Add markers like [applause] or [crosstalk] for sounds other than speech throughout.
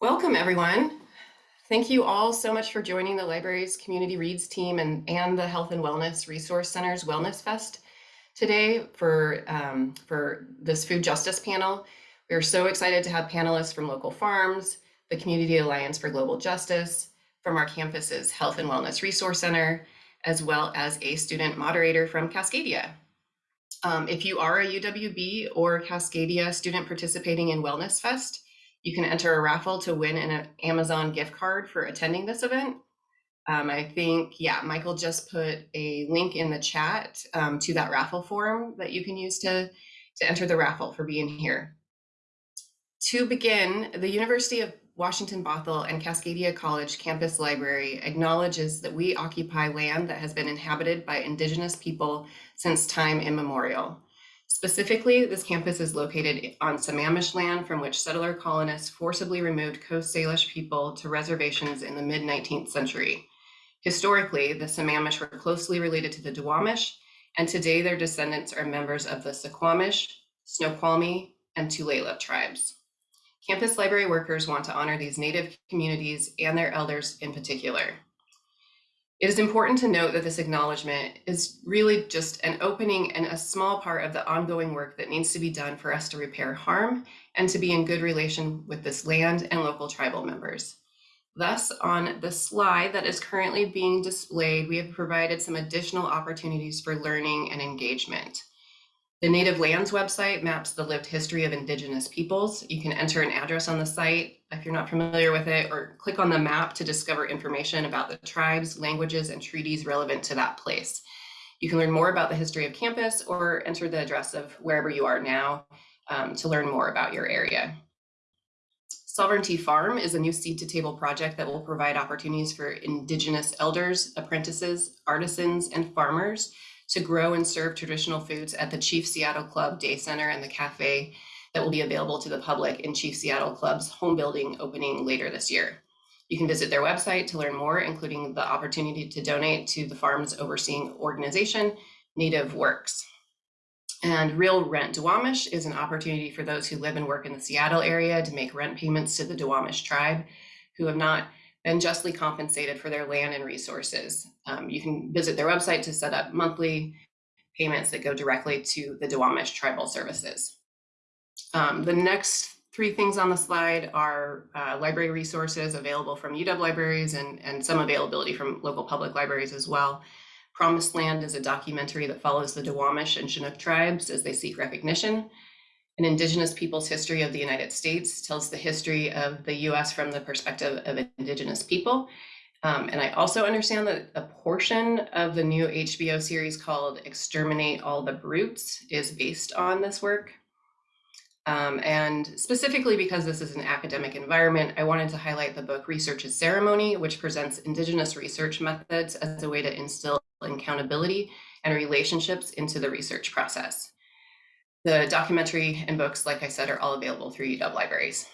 Welcome, everyone. Thank you all so much for joining the library's Community Reads team and, and the Health and Wellness Resource Center's Wellness Fest today for, um, for this food justice panel. We are so excited to have panelists from local farms, the Community Alliance for Global Justice, from our campus's Health and Wellness Resource Center, as well as a student moderator from Cascadia. Um, if you are a UWB or Cascadia student participating in Wellness Fest, you can enter a raffle to win an Amazon gift card for attending this event. Um, I think, yeah, Michael just put a link in the chat um, to that raffle form that you can use to, to enter the raffle for being here. To begin, the University of Washington Bothell and Cascadia College Campus Library acknowledges that we occupy land that has been inhabited by Indigenous people since time immemorial. Specifically, this campus is located on Sammamish land from which settler colonists forcibly removed Coast Salish people to reservations in the mid-19th century. Historically, the Sammamish were closely related to the Duwamish, and today their descendants are members of the Suquamish, Snoqualmie, and Tulalip tribes. Campus library workers want to honor these native communities and their elders in particular. It is important to note that this acknowledgement is really just an opening and a small part of the ongoing work that needs to be done for us to repair harm and to be in good relation with this land and local tribal members. Thus, on the slide that is currently being displayed, we have provided some additional opportunities for learning and engagement. The Native Lands website maps the lived history of Indigenous peoples. You can enter an address on the site if you're not familiar with it, or click on the map to discover information about the tribes, languages, and treaties relevant to that place. You can learn more about the history of campus or enter the address of wherever you are now um, to learn more about your area. Sovereignty Farm is a new seed to table project that will provide opportunities for Indigenous elders, apprentices, artisans, and farmers to grow and serve traditional foods at the Chief Seattle Club Day Center and the cafe that will be available to the public in Chief Seattle Club's home building opening later this year. You can visit their website to learn more, including the opportunity to donate to the farm's overseeing organization, Native Works. And Real Rent Duwamish is an opportunity for those who live and work in the Seattle area to make rent payments to the Duwamish tribe who have not been justly compensated for their land and resources. Um, you can visit their website to set up monthly payments that go directly to the Duwamish Tribal Services. Um, the next three things on the slide are uh, library resources available from UW libraries and, and some availability from local public libraries as well. Promised Land is a documentary that follows the Duwamish and Chinook tribes as they seek recognition. An Indigenous Peoples History of the United States tells the history of the US from the perspective of Indigenous people. Um, and I also understand that a portion of the new HBO series called Exterminate All the Brutes is based on this work. Um, and specifically because this is an academic environment, I wanted to highlight the book Research is Ceremony, which presents Indigenous research methods as a way to instill accountability and relationships into the research process. The documentary and books, like I said, are all available through UW Libraries.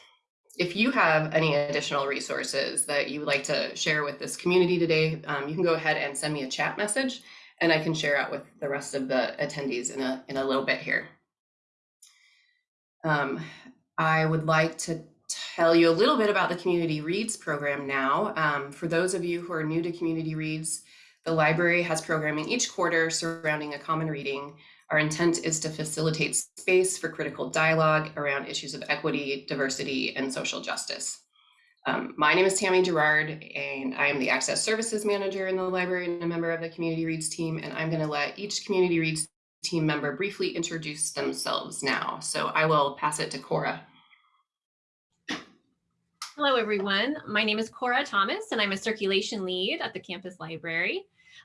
If you have any additional resources that you would like to share with this community today, um, you can go ahead and send me a chat message and I can share out with the rest of the attendees in a, in a little bit here. Um, I would like to tell you a little bit about the Community Reads program now. Um, for those of you who are new to Community Reads, the library has programming each quarter surrounding a common reading our intent is to facilitate space for critical dialogue around issues of equity, diversity, and social justice. Um, my name is Tammy Gerard, and I am the Access Services Manager in the library and a member of the Community Reads team, and I'm going to let each Community Reads team member briefly introduce themselves now. So I will pass it to Cora. Hello, everyone. My name is Cora Thomas, and I'm a circulation lead at the campus library.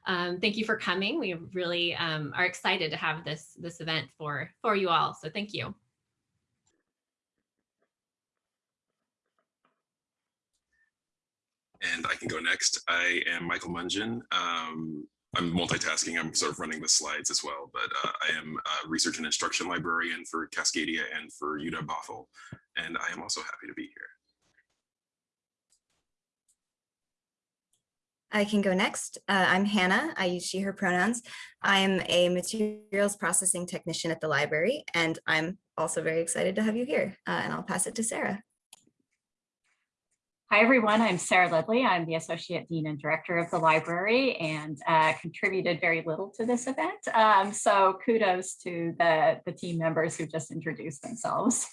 Um, thank you for coming. We really um, are excited to have this, this event for, for you all. So thank you. And I can go next. I am Michael Mungeon. Um, I'm multitasking. I'm sort of running the slides as well, but uh, I am a research and instruction librarian for Cascadia and for UW Bothell. And I am also happy to be here. I can go next. Uh, I'm Hannah. I use she, her pronouns. I'm a materials processing technician at the library, and I'm also very excited to have you here. Uh, and I'll pass it to Sarah. Hi, everyone. I'm Sarah Leadley. I'm the Associate Dean and Director of the library and uh, contributed very little to this event. Um, so kudos to the, the team members who just introduced themselves.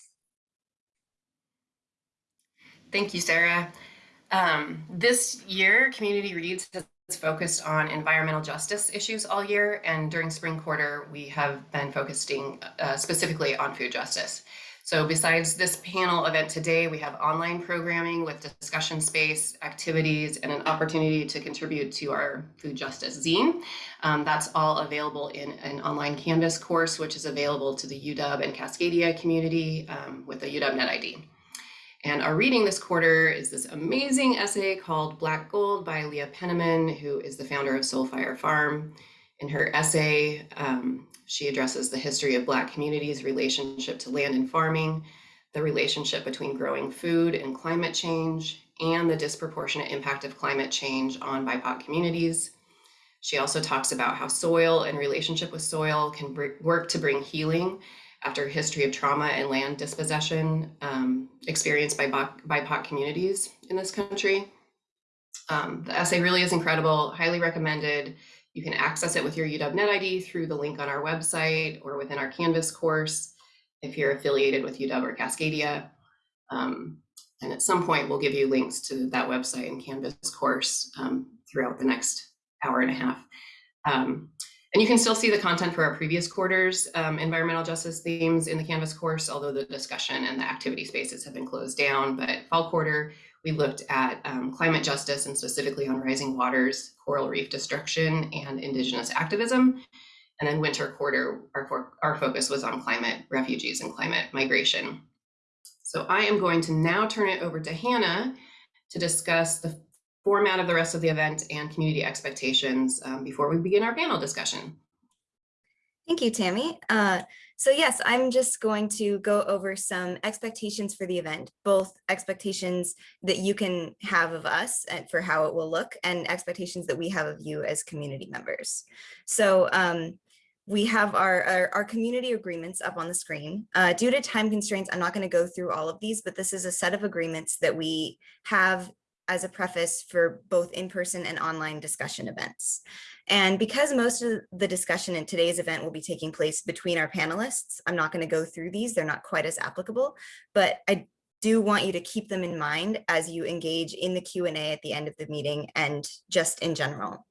Thank you, Sarah. Um, this year, Community Reads has focused on environmental justice issues all year, and during spring quarter, we have been focusing uh, specifically on food justice. So besides this panel event today, we have online programming with discussion space, activities, and an opportunity to contribute to our food justice zine. Um, that's all available in an online Canvas course, which is available to the UW and Cascadia community um, with the UW NetID. And our reading this quarter is this amazing essay called Black Gold by Leah Penniman, who is the founder of Soulfire Farm. In her essay, um, she addresses the history of Black communities' relationship to land and farming, the relationship between growing food and climate change, and the disproportionate impact of climate change on BIPOC communities. She also talks about how soil and relationship with soil can work to bring healing after a history of trauma and land dispossession um, experienced by BIPOC communities in this country. Um, the essay really is incredible, highly recommended. You can access it with your UW Net ID through the link on our website or within our Canvas course if you're affiliated with UW or Cascadia. Um, and at some point, we'll give you links to that website and Canvas course um, throughout the next hour and a half. Um, and you can still see the content for our previous quarters um, environmental justice themes in the Canvas course, although the discussion and the activity spaces have been closed down. But fall quarter, we looked at um, climate justice and specifically on rising waters, coral reef destruction, and indigenous activism. And then winter quarter, our, our focus was on climate refugees and climate migration. So I am going to now turn it over to Hannah to discuss the format of the rest of the event and community expectations um, before we begin our panel discussion. Thank you, Tammy. Uh, so yes, I'm just going to go over some expectations for the event, both expectations that you can have of us and for how it will look and expectations that we have of you as community members. So um, we have our, our, our, community agreements up on the screen. Uh, due to time constraints, I'm not going to go through all of these, but this is a set of agreements that we have as a preface for both in-person and online discussion events. And because most of the discussion in today's event will be taking place between our panelists, I'm not going to go through these. They're not quite as applicable, but I do want you to keep them in mind as you engage in the Q&A at the end of the meeting and just in general.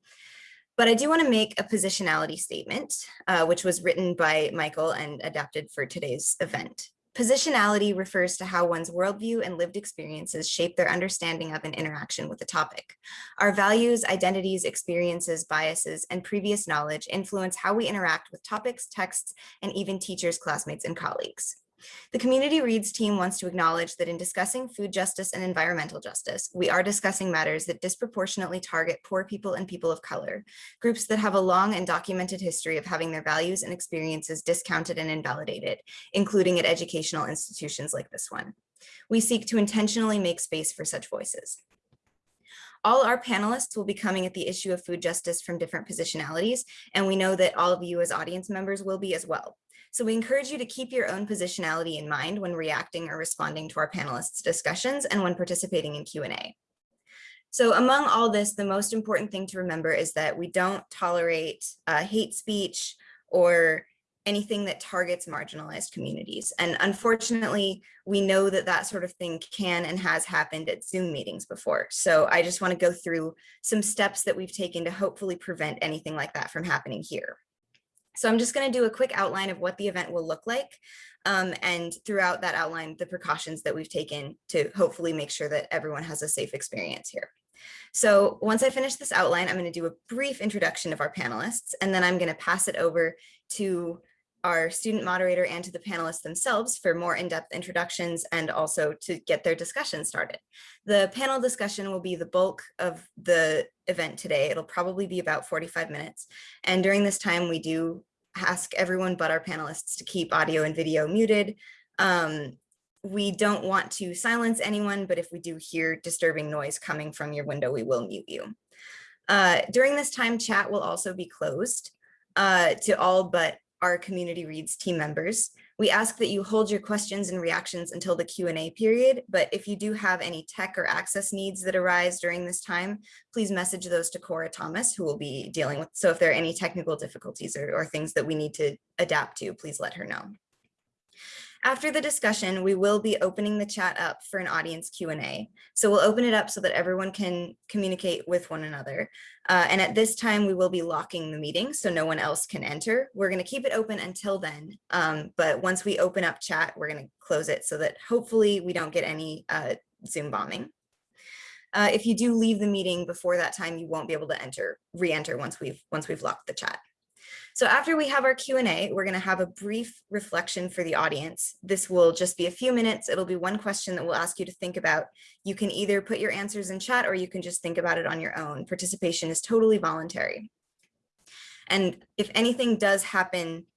But I do want to make a positionality statement, uh, which was written by Michael and adapted for today's event. Positionality refers to how one's worldview and lived experiences shape their understanding of an interaction with a topic. Our values, identities, experiences, biases, and previous knowledge influence how we interact with topics, texts, and even teachers, classmates, and colleagues. The Community Reads team wants to acknowledge that in discussing food justice and environmental justice, we are discussing matters that disproportionately target poor people and people of color, groups that have a long and documented history of having their values and experiences discounted and invalidated, including at educational institutions like this one. We seek to intentionally make space for such voices. All our panelists will be coming at the issue of food justice from different positionalities, and we know that all of you as audience members will be as well. So we encourage you to keep your own positionality in mind when reacting or responding to our panelists' discussions and when participating in Q&A. So among all this, the most important thing to remember is that we don't tolerate uh, hate speech or anything that targets marginalized communities. And unfortunately, we know that that sort of thing can and has happened at Zoom meetings before. So I just wanna go through some steps that we've taken to hopefully prevent anything like that from happening here. So I'm just going to do a quick outline of what the event will look like. Um, and throughout that outline, the precautions that we've taken to hopefully make sure that everyone has a safe experience here. So once I finish this outline, I'm going to do a brief introduction of our panelists, and then I'm going to pass it over to our student moderator and to the panelists themselves for more in-depth introductions and also to get their discussion started. The panel discussion will be the bulk of the event today. It'll probably be about 45 minutes. And during this time, we do ask everyone but our panelists to keep audio and video muted. Um, we don't want to silence anyone, but if we do hear disturbing noise coming from your window, we will mute you. Uh, during this time, chat will also be closed uh, to all but our community reads team members. We ask that you hold your questions and reactions until the Q&A period, but if you do have any tech or access needs that arise during this time, please message those to Cora Thomas, who will be dealing with. So if there are any technical difficulties or, or things that we need to adapt to, please let her know. After the discussion, we will be opening the chat up for an audience Q&A. So we'll open it up so that everyone can communicate with one another. Uh, and at this time, we will be locking the meeting so no one else can enter. We're going to keep it open until then. Um, but once we open up chat, we're going to close it so that hopefully we don't get any uh, Zoom bombing. Uh, if you do leave the meeting before that time, you won't be able to enter, re-enter once we've once we've locked the chat. So after we have our Q&A, we're going to have a brief reflection for the audience. This will just be a few minutes. It'll be one question that we'll ask you to think about. You can either put your answers in chat or you can just think about it on your own. Participation is totally voluntary. And if anything does happen,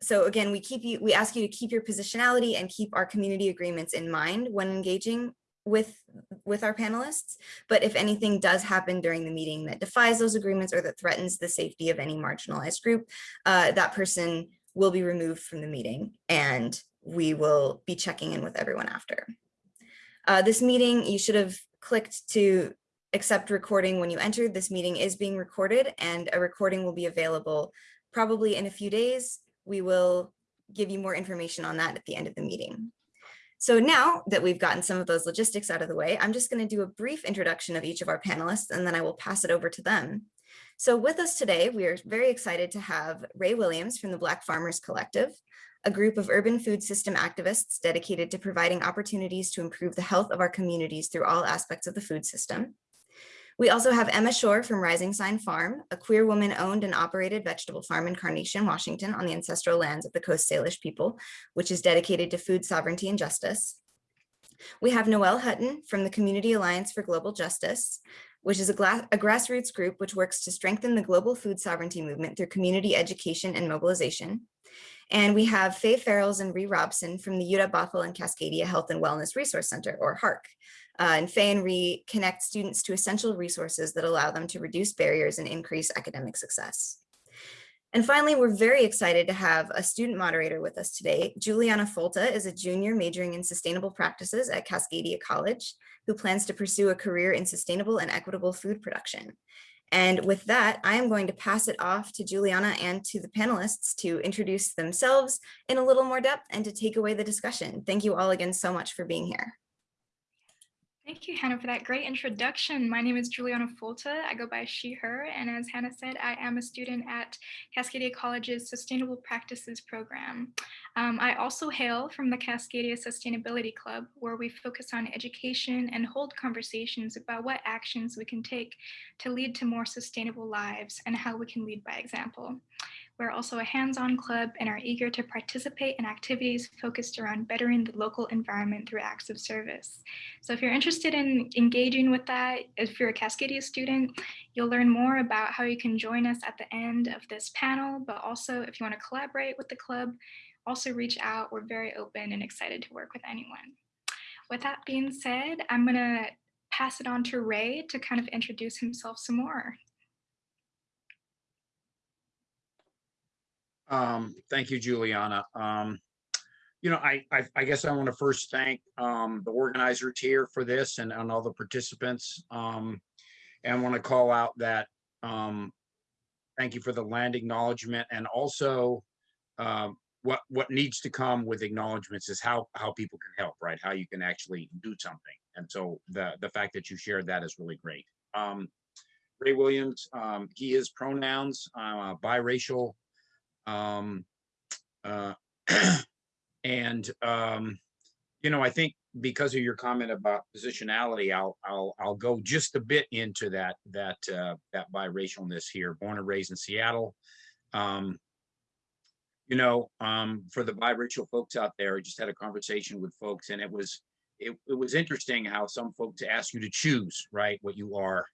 so again, we keep you, we ask you to keep your positionality and keep our community agreements in mind when engaging with with our panelists. But if anything does happen during the meeting that defies those agreements or that threatens the safety of any marginalized group, uh, that person will be removed from the meeting and we will be checking in with everyone after. Uh, this meeting, you should have clicked to accept recording when you entered. This meeting is being recorded and a recording will be available probably in a few days. We will give you more information on that at the end of the meeting. So now that we've gotten some of those logistics out of the way, I'm just going to do a brief introduction of each of our panelists and then I will pass it over to them. So with us today, we are very excited to have Ray Williams from the Black Farmers Collective, a group of urban food system activists dedicated to providing opportunities to improve the health of our communities through all aspects of the food system. We also have Emma Shore from Rising Sign Farm, a queer woman owned and operated vegetable farm in Carnation, Washington on the ancestral lands of the Coast Salish people, which is dedicated to food sovereignty and justice. We have Noelle Hutton from the Community Alliance for Global Justice, which is a, a, grassroots group which works to strengthen the global food sovereignty movement through community education and mobilization. And we have Faye Farrells and Ree Robson from the UW Bothell and Cascadia Health and Wellness Resource Center, or HARC, uh, and Faye and Ree connect students to essential resources that allow them to reduce barriers and increase academic success. And finally, we're very excited to have a student moderator with us today. Juliana Folta is a junior majoring in sustainable practices at Cascadia College, who plans to pursue a career in sustainable and equitable food production. And with that, I am going to pass it off to Juliana and to the panelists to introduce themselves in a little more depth and to take away the discussion. Thank you all again so much for being here. Thank you, Hannah, for that great introduction. My name is Juliana Folta. I go by she, her, and as Hannah said, I am a student at Cascadia College's Sustainable Practices program. Um, I also hail from the Cascadia Sustainability Club, where we focus on education and hold conversations about what actions we can take to lead to more sustainable lives and how we can lead by example. We're also a hands-on club and are eager to participate in activities focused around bettering the local environment through acts of service. So if you're interested in engaging with that, if you're a Cascadia student, you'll learn more about how you can join us at the end of this panel, but also if you want to collaborate with the club, also reach out. We're very open and excited to work with anyone. With that being said, I'm gonna pass it on to Ray to kind of introduce himself some more. Um, thank you, Juliana. Um, you know, I, I, I guess I want to first thank um, the organizers here for this and, and all the participants. Um, and want to call out that um, thank you for the land acknowledgement and also um, what what needs to come with acknowledgements is how how people can help, right? How you can actually do something. And so the the fact that you shared that is really great. Ray Williams, he is pronouns, uh, biracial, um, uh, [clears throat] and um, you know, I think because of your comment about positionality, I'll I'll I'll go just a bit into that that uh, that biracialness here. Born and raised in Seattle. Um, you know, um, for the biracial folks out there, I just had a conversation with folks, and it was it, it was interesting how some folks ask you to choose right what you are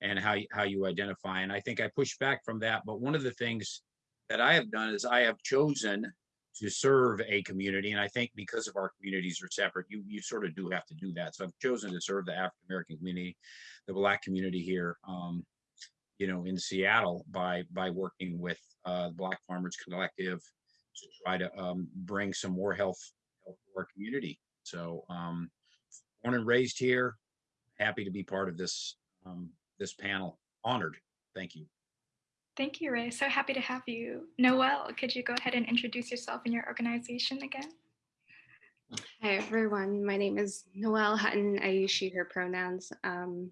and how how you identify. And I think I pushed back from that. But one of the things that I have done is I have chosen to serve a community. And I think because of our communities are separate, you, you sort of do have to do that. So I've chosen to serve the African-American community, the Black community here, um, you know, in Seattle by by working with uh, the Black Farmers Collective to try to um, bring some more health, health to our community. So um, born and raised here, happy to be part of this um, this panel. Honored. Thank you. Thank you, Ray. So happy to have you. Noelle, could you go ahead and introduce yourself and your organization again? Hi, everyone. My name is Noelle Hutton. I use she, her pronouns. Um,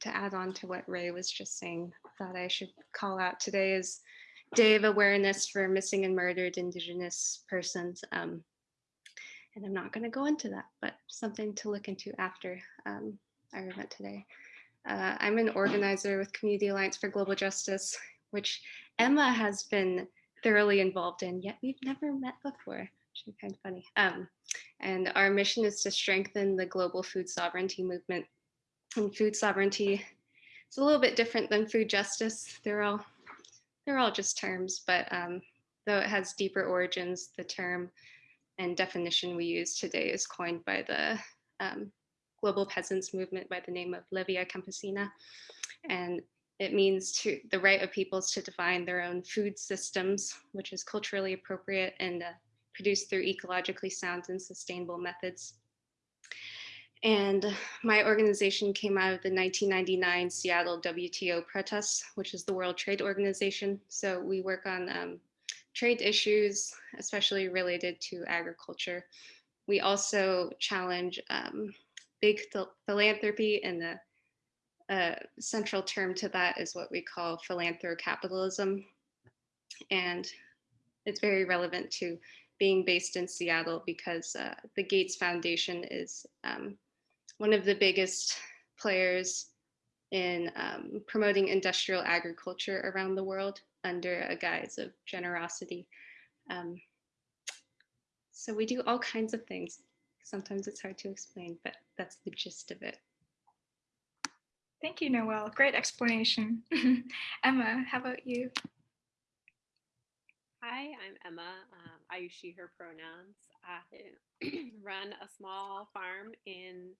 to add on to what Ray was just saying, thought I should call out today is Day of Awareness for Missing and Murdered Indigenous Persons. Um, and I'm not going to go into that, but something to look into after um, our event today. Uh, I'm an organizer with Community Alliance for Global Justice, which Emma has been thoroughly involved in, yet we've never met before. Is kind of funny. Um, and our mission is to strengthen the global food sovereignty movement. And food sovereignty is a little bit different than food justice. They're all they're all just terms, but um, though it has deeper origins, the term and definition we use today is coined by the um, global peasants movement by the name of La Via Campesina. And it means to the right of peoples to define their own food systems, which is culturally appropriate and uh, produced through ecologically sound and sustainable methods. And my organization came out of the 1999 Seattle WTO protests, which is the World Trade Organization. So we work on um, trade issues, especially related to agriculture. We also challenge um, big philanthropy and the uh, central term to that is what we call philanthrocapitalism. And it's very relevant to being based in Seattle because uh, the Gates Foundation is um, one of the biggest players in um, promoting industrial agriculture around the world under a guise of generosity. Um, so we do all kinds of things. Sometimes it's hard to explain, but that's the gist of it. Thank you, Noelle. Great explanation. [laughs] Emma, how about you? Hi, I'm Emma. Um, I use she, her pronouns. I [clears throat] run a small farm in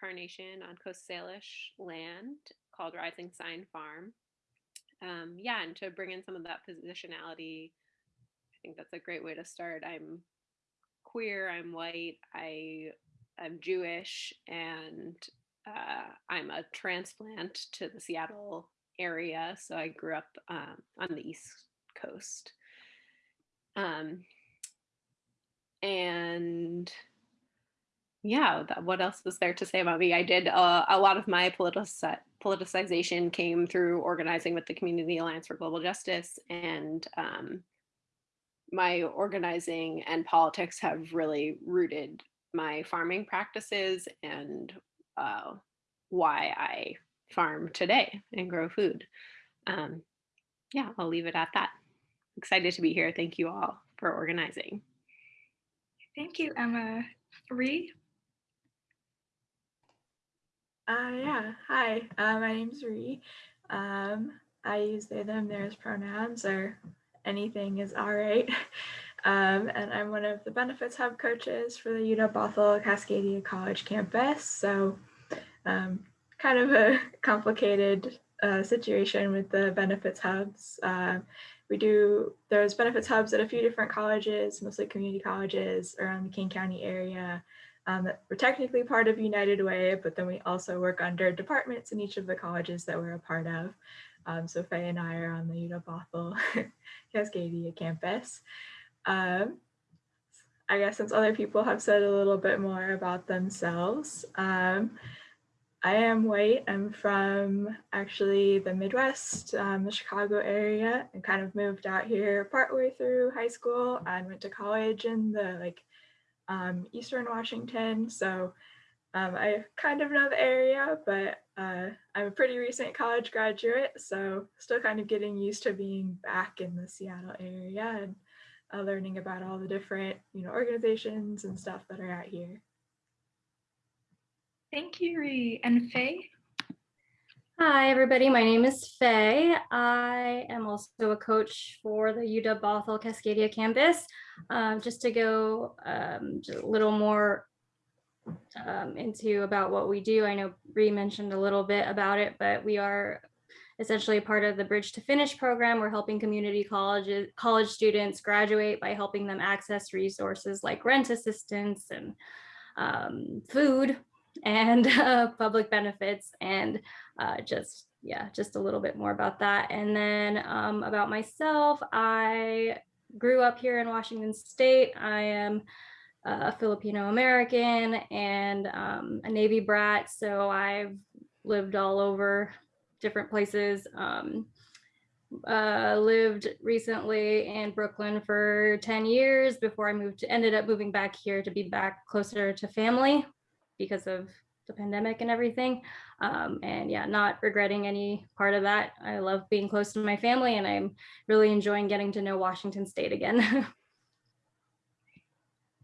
Carnation on Coast Salish land called Rising Sign Farm. Um, yeah, and to bring in some of that positionality, I think that's a great way to start. I'm queer, I'm white, I I'm Jewish, and uh, I'm a transplant to the Seattle area. So I grew up um, on the East Coast. Um, and yeah, that, what else was there to say about me? I did uh, a lot of my politici- politicization came through organizing with the Community Alliance for Global Justice, and um, my organizing and politics have really rooted my farming practices and uh, why I farm today and grow food. Um, yeah, I'll leave it at that. Excited to be here. Thank you all for organizing. Thank you, Emma. Ree? Uh, yeah, hi, uh, my name's Ree. Um, I use they, them, theirs pronouns or anything is all right. [laughs] Um, and I'm one of the Benefits Hub coaches for the UW Bothell Cascadia College campus. So um, kind of a [laughs] complicated uh, situation with the benefits hubs. Uh, we do, there's benefits hubs at a few different colleges, mostly community colleges around the King County area. Um, we're technically part of United Way, but then we also work under departments in each of the colleges that we're a part of. Um, so Faye and I are on the UW Bothell [laughs] Cascadia campus. Um, I guess since other people have said a little bit more about themselves, um, I am white. I'm from actually the Midwest, um, the Chicago area, and kind of moved out here partway through high school and went to college in the like um, Eastern Washington. So um, I kind of know the area, but uh, I'm a pretty recent college graduate, so still kind of getting used to being back in the Seattle area and uh, learning about all the different, you know, organizations and stuff that are out here. Thank you, Ree. And Faye? Hi, everybody. My name is Faye. I am also a coach for the UW Bothell Cascadia campus. Um, just to go um, just a little more um, into about what we do. I know Bree mentioned a little bit about it, but we are essentially part of the Bridge to Finish program. We're helping community colleges, college students graduate by helping them access resources like rent assistance and um, food and [laughs] uh, public benefits and uh, just yeah just a little bit more about that. And then um, about myself i grew up here in washington state. I am a filipino american and um, a navy brat so i've lived all over different places. Um, uh, lived recently in Brooklyn for 10 years before I moved, to ended up moving back here to be back closer to family because of the pandemic and everything. Um, and yeah, not regretting any part of that. I love being close to my family and I'm really enjoying getting to know Washington State again. [laughs]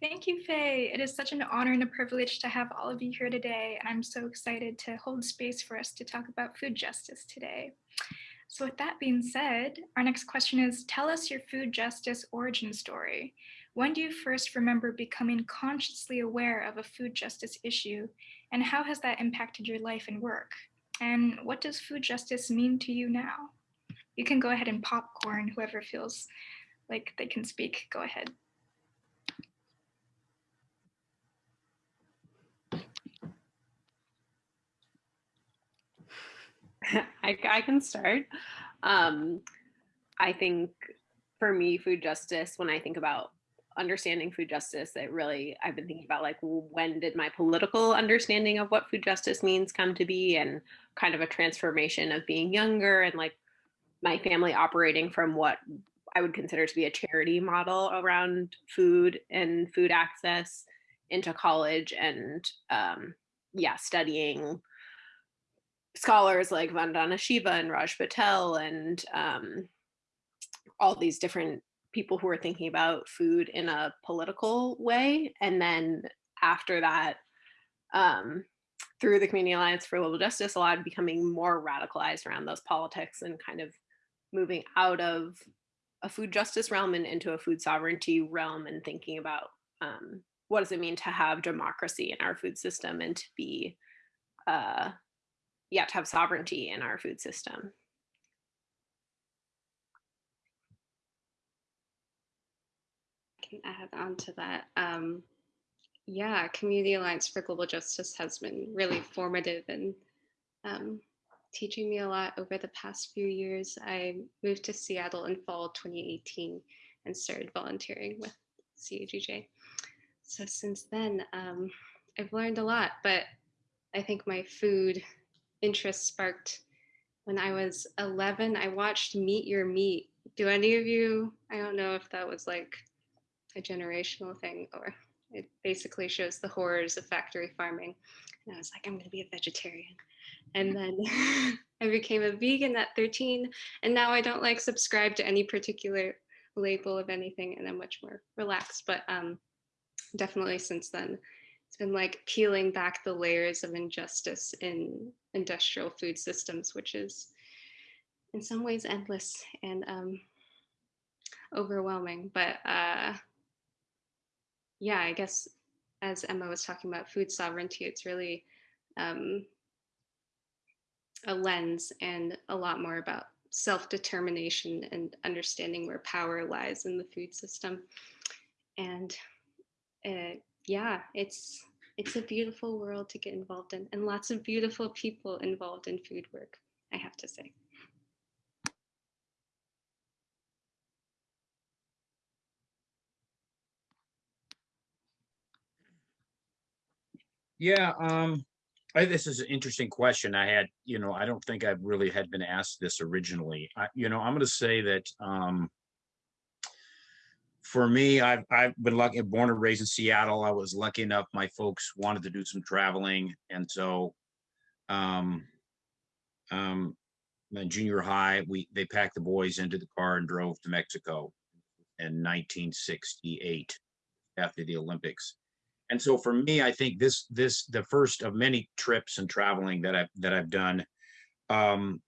Thank you, Faye. It is such an honor and a privilege to have all of you here today, and I'm so excited to hold space for us to talk about food justice today. So with that being said, our next question is, tell us your food justice origin story. When do you first remember becoming consciously aware of a food justice issue, and how has that impacted your life and work? And what does food justice mean to you now? You can go ahead and popcorn, whoever feels like they can speak, go ahead. [laughs] I, I can start. Um, I think for me, food justice, when I think about understanding food justice, that really, I've been thinking about like, when did my political understanding of what food justice means come to be and kind of a transformation of being younger and like my family operating from what I would consider to be a charity model around food and food access into college and um, yeah, studying scholars like Vandana Shiva and Raj Patel and um, all these different people who are thinking about food in a political way. And then after that, um, through the Community Alliance for Global Justice, a lot of becoming more radicalized around those politics and kind of moving out of a food justice realm and into a food sovereignty realm and thinking about um, what does it mean to have democracy in our food system and to be uh, yeah, to have sovereignty in our food system. Can add on to that. Um, yeah, Community Alliance for Global Justice has been really formative and um, teaching me a lot over the past few years. I moved to Seattle in fall 2018 and started volunteering with CAGJ. So since then, um, I've learned a lot, but I think my food interest sparked when I was 11. I watched Meet Your Meat. Do any of you, I don't know if that was like a generational thing or it basically shows the horrors of factory farming. And I was like, I'm going to be a vegetarian. And then [laughs] I became a vegan at 13. And now I don't like subscribe to any particular label of anything and I'm much more relaxed. But um, definitely since then, it's been like peeling back the layers of injustice in industrial food systems, which is in some ways endless and um, overwhelming. But uh, yeah, I guess as Emma was talking about food sovereignty, it's really um, a lens and a lot more about self-determination and understanding where power lies in the food system. And uh, yeah, it's it's a beautiful world to get involved in and lots of beautiful people involved in food work, I have to say. Yeah, um, I, this is an interesting question. I had, you know, I don't think I really had been asked this originally. I, you know, I'm going to say that um, for me, I've I've been lucky, born and raised in Seattle. I was lucky enough. My folks wanted to do some traveling, and so, um, um, in junior high, we they packed the boys into the car and drove to Mexico in 1968 after the Olympics. And so for me, I think this this the first of many trips and traveling that I've that I've done. Um,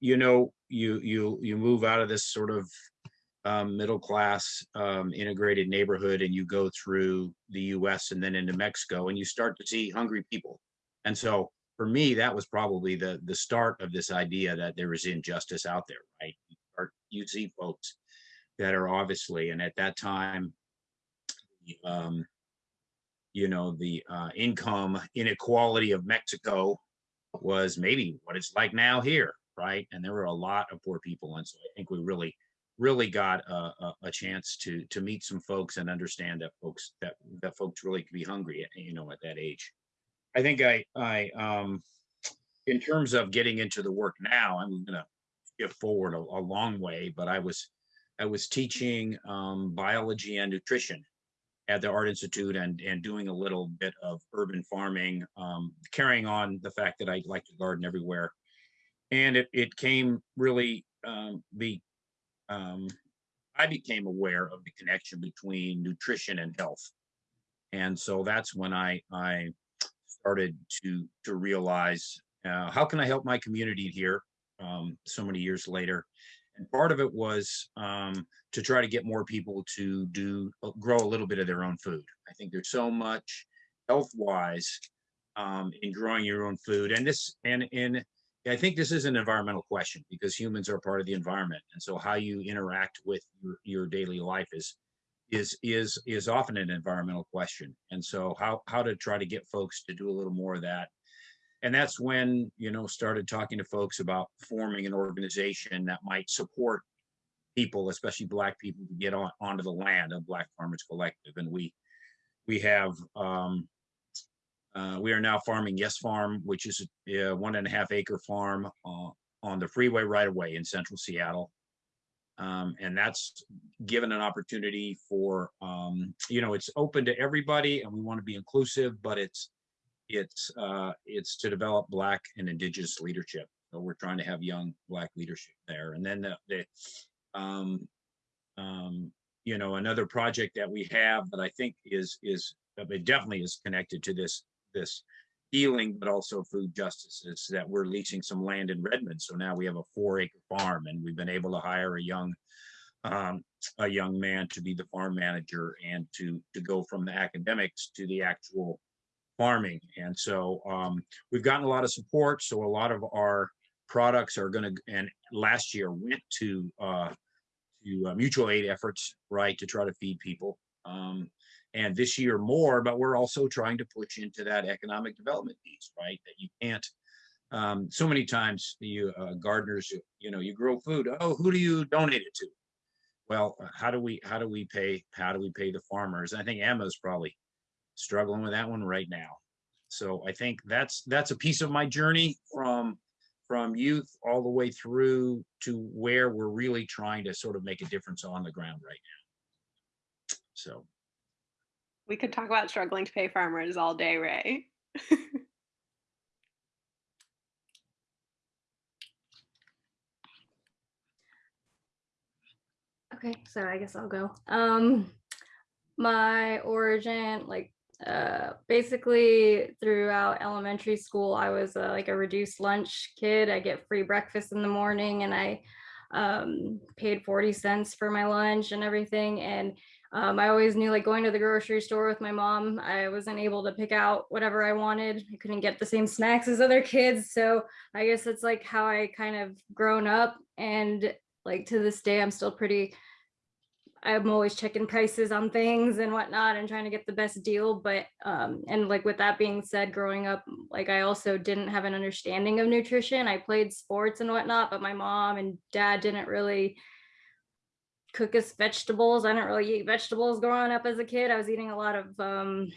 you know, you you you move out of this sort of um, middle class um, integrated neighborhood and you go through the US and then into Mexico and you start to see hungry people. And so for me, that was probably the the start of this idea that there is injustice out there, right? Or you see folks that are obviously, and at that time, um, you know, the uh, income inequality of Mexico was maybe what it's like now here, right? And there were a lot of poor people, and so I think we really, really got a, a, a chance to to meet some folks and understand that folks that that folks really could be hungry, you know, at that age. I think I I um, in terms of getting into the work now, I'm gonna skip forward a, a long way, but I was I was teaching um, biology and nutrition at the Art Institute and and doing a little bit of urban farming, um, carrying on the fact that I like to garden everywhere. And it it came really um, the um, I became aware of the connection between nutrition and health, and so that's when I I started to to realize uh, how can I help my community here um, so many years later. And part of it was um, to try to get more people to do uh, grow a little bit of their own food. I think there's so much health wise um, in growing your own food, and this and in I think this is an environmental question because humans are part of the environment, and so how you interact with your, your daily life is is is is often an environmental question. And so how how to try to get folks to do a little more of that and that's when you know started talking to folks about forming an organization that might support people especially black people to get on onto the land of black farmers collective. And we we have um uh, we are now farming yes farm which is a one and a half acre farm uh, on the freeway right away in central seattle. Um, and that's given an opportunity for um, you know it's open to everybody and we want to be inclusive but it's it's uh, it's to develop black and indigenous leadership. So we're trying to have young black leadership there. And then the, the um, um, you know, another project that we have that I think is is it definitely is connected to this this healing, but also food justice is that we're leasing some land in Redmond. So now we have a four acre farm and we've been able to hire a young um, a young man to be the farm manager and to to go from the academics to the actual farming. And so um, we've gotten a lot of support. So a lot of our products are going to, and last year went to uh, to uh, mutual aid efforts, right, to try to feed people. Um, and this year more, but we're also trying to push into that economic development piece, right? That you can't. Um, so many times, you uh, gardeners, you, know, you grow food. Oh, who do you donate it to? Well, how do we how do we pay how do we pay the farmers? I think Emma's probably struggling with that one right now. So I think that's that's a piece of my journey from from youth all the way through to where we're really trying to sort of make a difference on the ground right now. So we could talk about struggling to pay farmers all day, Ray. [laughs] okay, so I guess I'll go. Um, my origin, like uh, basically throughout elementary school, I was uh, like a reduced lunch kid. I get free breakfast in the morning and I um, paid 40 cents for my lunch and everything. And um, I always knew like going to the grocery store with my mom, I wasn't able to pick out whatever I wanted. I couldn't get the same snacks as other kids. So I guess it's like how I kind of grown up and like to this day, I'm still pretty I'm always checking prices on things and whatnot and trying to get the best deal. But, um, and like with that being said, growing up, like I also didn't have an understanding of nutrition. I played sports and whatnot, but my mom and dad didn't really cook us vegetables. I didn't really eat vegetables growing up as a kid. I was eating a lot of, um,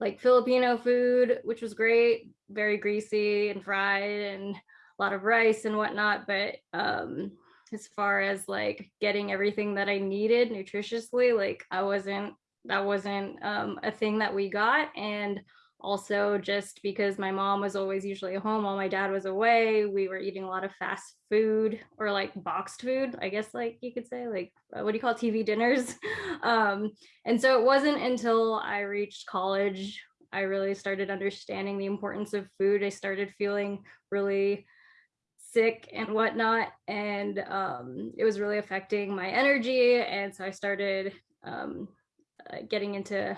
like Filipino food, which was great, very greasy and fried and a lot of rice and whatnot. But, um, as far as like getting everything that I needed nutritiously, like I wasn't, that wasn't um, a thing that we got. And also just because my mom was always usually home while my dad was away, we were eating a lot of fast food or like boxed food, I guess like you could say like, uh, what do you call TV dinners? [laughs] um, and so it wasn't until I reached college I really started understanding the importance of food. I started feeling really sick and whatnot. And um, it was really affecting my energy. And so I started um, uh, getting into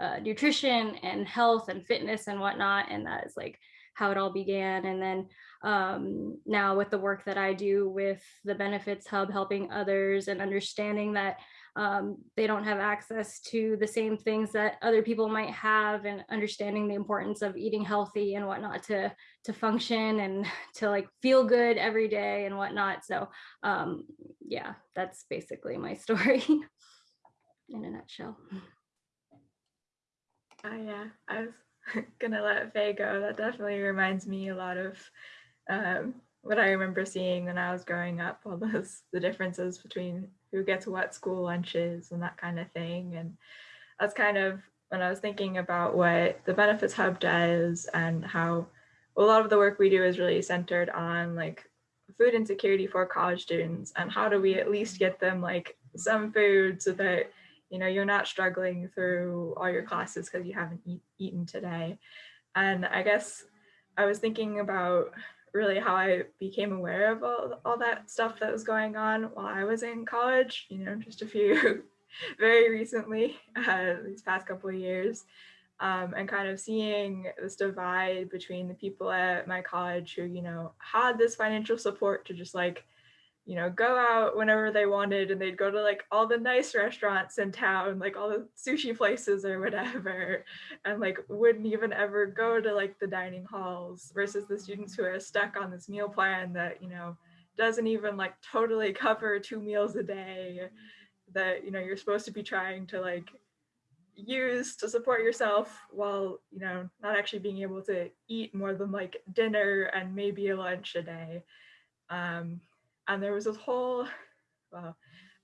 uh, nutrition and health and fitness and whatnot. And that is like how it all began. And then um, now with the work that I do with the Benefits Hub, helping others and understanding that um, they don't have access to the same things that other people might have and understanding the importance of eating healthy and whatnot to to function and [laughs] to like feel good every day and whatnot so um, yeah that's basically my [laughs] story in a nutshell oh yeah, I was [laughs] gonna let Faye go. That definitely reminds me a lot of um, what I remember seeing when I was growing up. All those [laughs] the differences between who gets what school lunches and that kind of thing. And that's kind of when I was thinking about what the Benefits Hub does and how a lot of the work we do is really centered on like food insecurity for college students and how do we at least get them like some food so that you know you're not struggling through all your classes because you haven't eat, eaten today and i guess i was thinking about really how i became aware of all, all that stuff that was going on while i was in college you know just a few [laughs] very recently [laughs] uh, these past couple of years um, and kind of seeing this divide between the people at my college who you know had this financial support to just like you know, go out whenever they wanted and they'd go to like all the nice restaurants in town, like all the sushi places or whatever, and like wouldn't even ever go to like the dining halls versus the students who are stuck on this meal plan that, you know, doesn't even like totally cover two meals a day that, you know, you're supposed to be trying to like use to support yourself while, you know, not actually being able to eat more than like dinner and maybe a lunch a day. Um, and there was this whole [laughs] well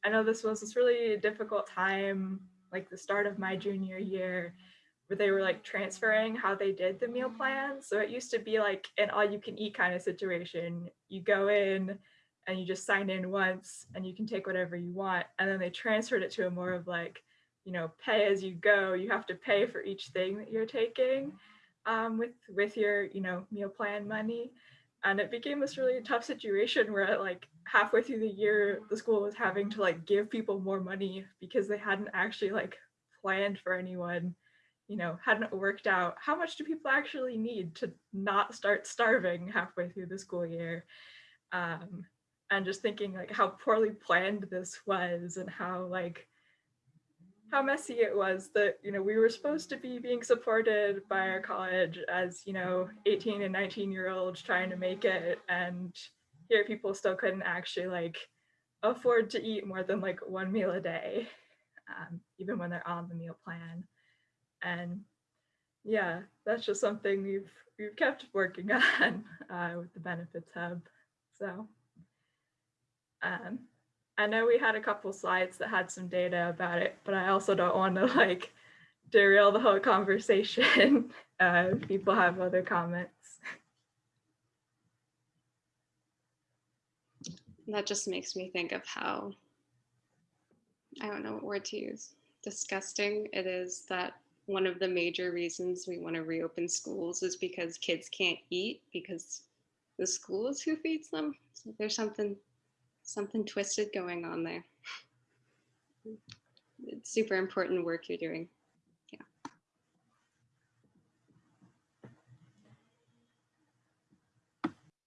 i know this was this really difficult time like the start of my junior year where they were like transferring how they did the meal plan. So it used to be like an all you can eat kind of situation. You go in and you just sign in once and you can take whatever you want and then they transferred it to a more of like you know pay as you go you have to pay for each thing that you're taking um, with with your you know meal plan money. And it became this really tough situation where like halfway through the year the school was having to like give people more money because they hadn't actually like planned for anyone you know hadn't worked out. How much do people actually need to not start starving halfway through the school year? Um, and just thinking like how poorly planned this was and how like how messy it was that you know we were supposed to be being supported by our college as you know 18 and 19 year olds trying to make it. And here people still couldn't actually like afford to eat more than like one meal a day um, even when they're on the meal plan and yeah that's just something we've we've kept working [laughs] on uh, with the benefits hub so um, I know we had a couple slides that had some data about it, but I also don't want to [laughs] like derail the whole conversation. [laughs] Uh, people have other comments. That just makes me think of how, I don't know what word to use, disgusting it is that one of the major reasons we want to reopen schools is because kids can't eat because the school is who feeds them. So there's something something twisted going on there. It's super important work you're doing.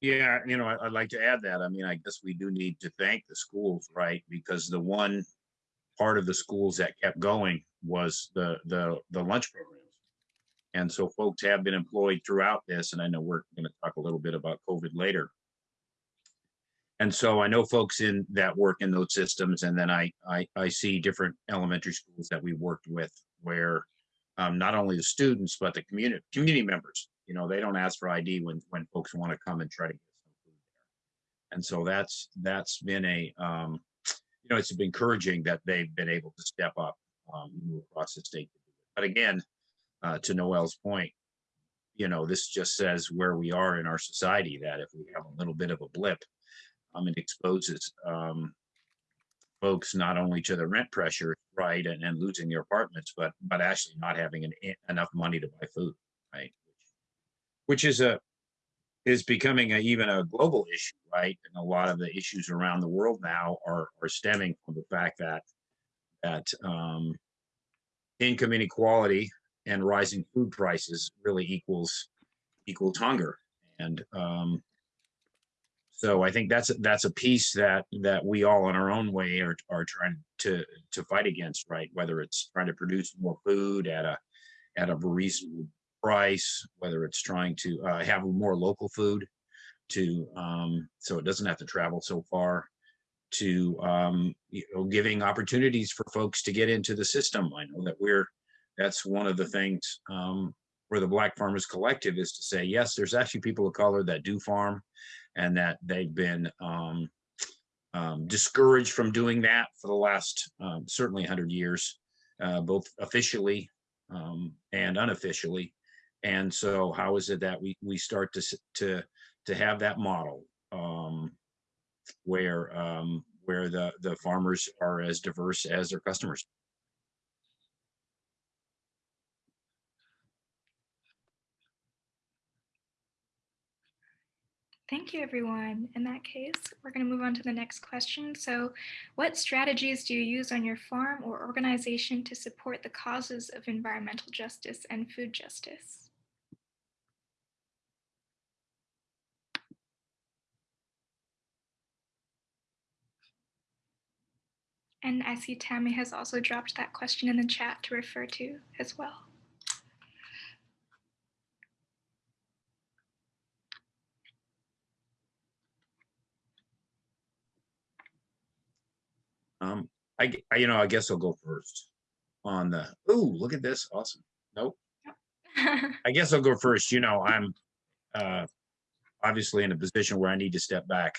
Yeah, you know, I- I'd like to add that. I mean, I guess we do need to thank the schools, right? Because the one part of the schools that kept going was the, the, the lunch programs. And so folks have been employed throughout this, and I know we're going to talk a little bit about COVID later. And so I know folks in that work in those systems, and then I, I, I see different elementary schools that we worked with where um, not only the students, but the community, community members, you know, they don't ask for ID when, when folks want to come and try to get some food there. And so that's, that's been a, um, you know, it's been encouraging that they've been able to step up, um, move across the state. But again, uh, to Noelle's point, you know, this just says where we are in our society, that if we have a little bit of a blip, um, it exposes um, folks not only to the rent pressure, right, and, and losing their apartments, but but actually not having an, enough money to buy food, right, which is a is becoming a, even a global issue, right? And a lot of the issues around the world now are are stemming from the fact that that um, income inequality and rising food prices really equals equals hunger. And um, so I think that's that's a piece that that we all in our own way are are trying to to fight against, right? Whether it's trying to produce more food at a at a reasonable price, whether it's trying to uh, have more local food to um, so it doesn't have to travel so far to um, you know, giving opportunities for folks to get into the system. I know that we're that's one of the things um, where the Black Farmers Collective is to say, yes, there's actually people of color that do farm and that they've been um, um, discouraged from doing that for the last um, certainly 100 years, uh, both officially um, and unofficially. And so how is it that we, we start to, to, to have that model um, where, um, where the, the farmers are as diverse as their customers? Thank you, everyone. In that case, we're going to move on to the next question. So, what strategies do you use on your farm or organization to support the causes of environmental justice and food justice? And I see Tammy has also dropped that question in the chat to refer to as well. Um, I, you know, I guess I'll go first on the, ooh, look at this, awesome. Nope, [laughs] I guess I'll go first. You know, I'm uh, obviously in a position where I need to step back.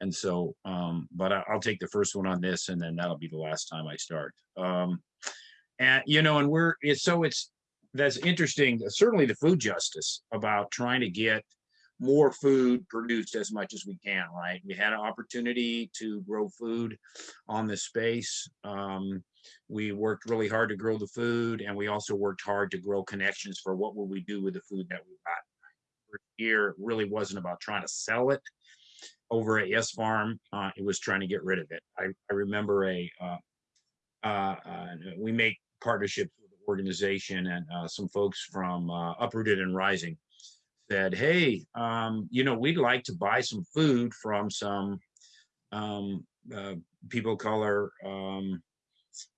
And so, um, but I, I'll take the first one on this and then that'll be the last time I start. Um, and, you know, and we're, it's, so it's, that's interesting, certainly the food justice about trying to get more food produced as much as we can, right? We had an opportunity to grow food on this space. Um, we worked really hard to grow the food and we also worked hard to grow connections for what will we do with the food that we got. Here really wasn't about trying to sell it over at Yes Farm. Uh, it was trying to get rid of it. I, I remember a, uh, uh, uh, we make partnerships with the organization and uh, some folks from Uprooted and Rising said, hey, um, you know, we'd like to buy some food from some um, people of color um,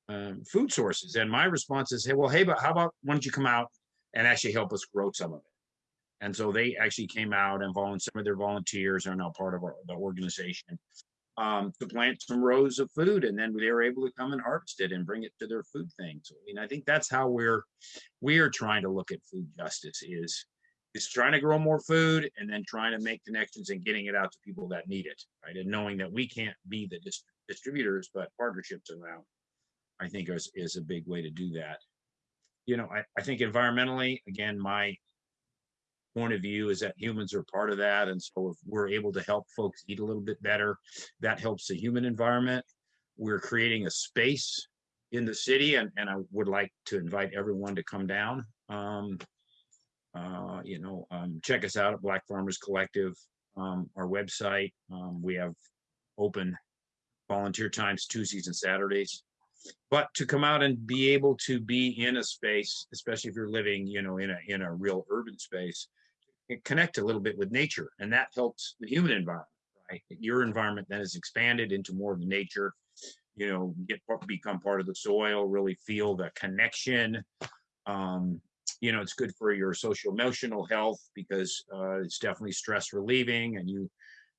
um, food sources. And my response is, hey, well, hey, but how about why don't you come out and actually help us grow some of it? And so they actually came out and volunteered. Some of their volunteers are now part of our, the organization um, to plant some rows of food, and then they were able to come and harvest it and bring it to their food thing. So, I mean, I think that's how we're we are trying to look at food justice is is trying to grow more food and then trying to make connections and getting it out to people that need it, right? And knowing that we can't be the dis- distributors, but partnerships around, I think is, is a big way to do that. You know, I, I think environmentally, again, my point of view is that humans are part of that. And so if we're able to help folks eat a little bit better, that helps the human environment. We're creating a space in the city and, and I would like to invite everyone to come down. Um, uh, you know, um, check us out at Black Farmers Collective, um, our website. Um, we have open volunteer times Tuesdays and Saturdays. But to come out and be able to be in a space, especially if you're living, you know, in a in a real urban space, connect a little bit with nature, and that helps the human environment. Right, your environment then is expanded into more of the nature. You know, get become part of the soil, really feel the connection. Um, you know, it's good for your social emotional health because uh, it's definitely stress relieving and you,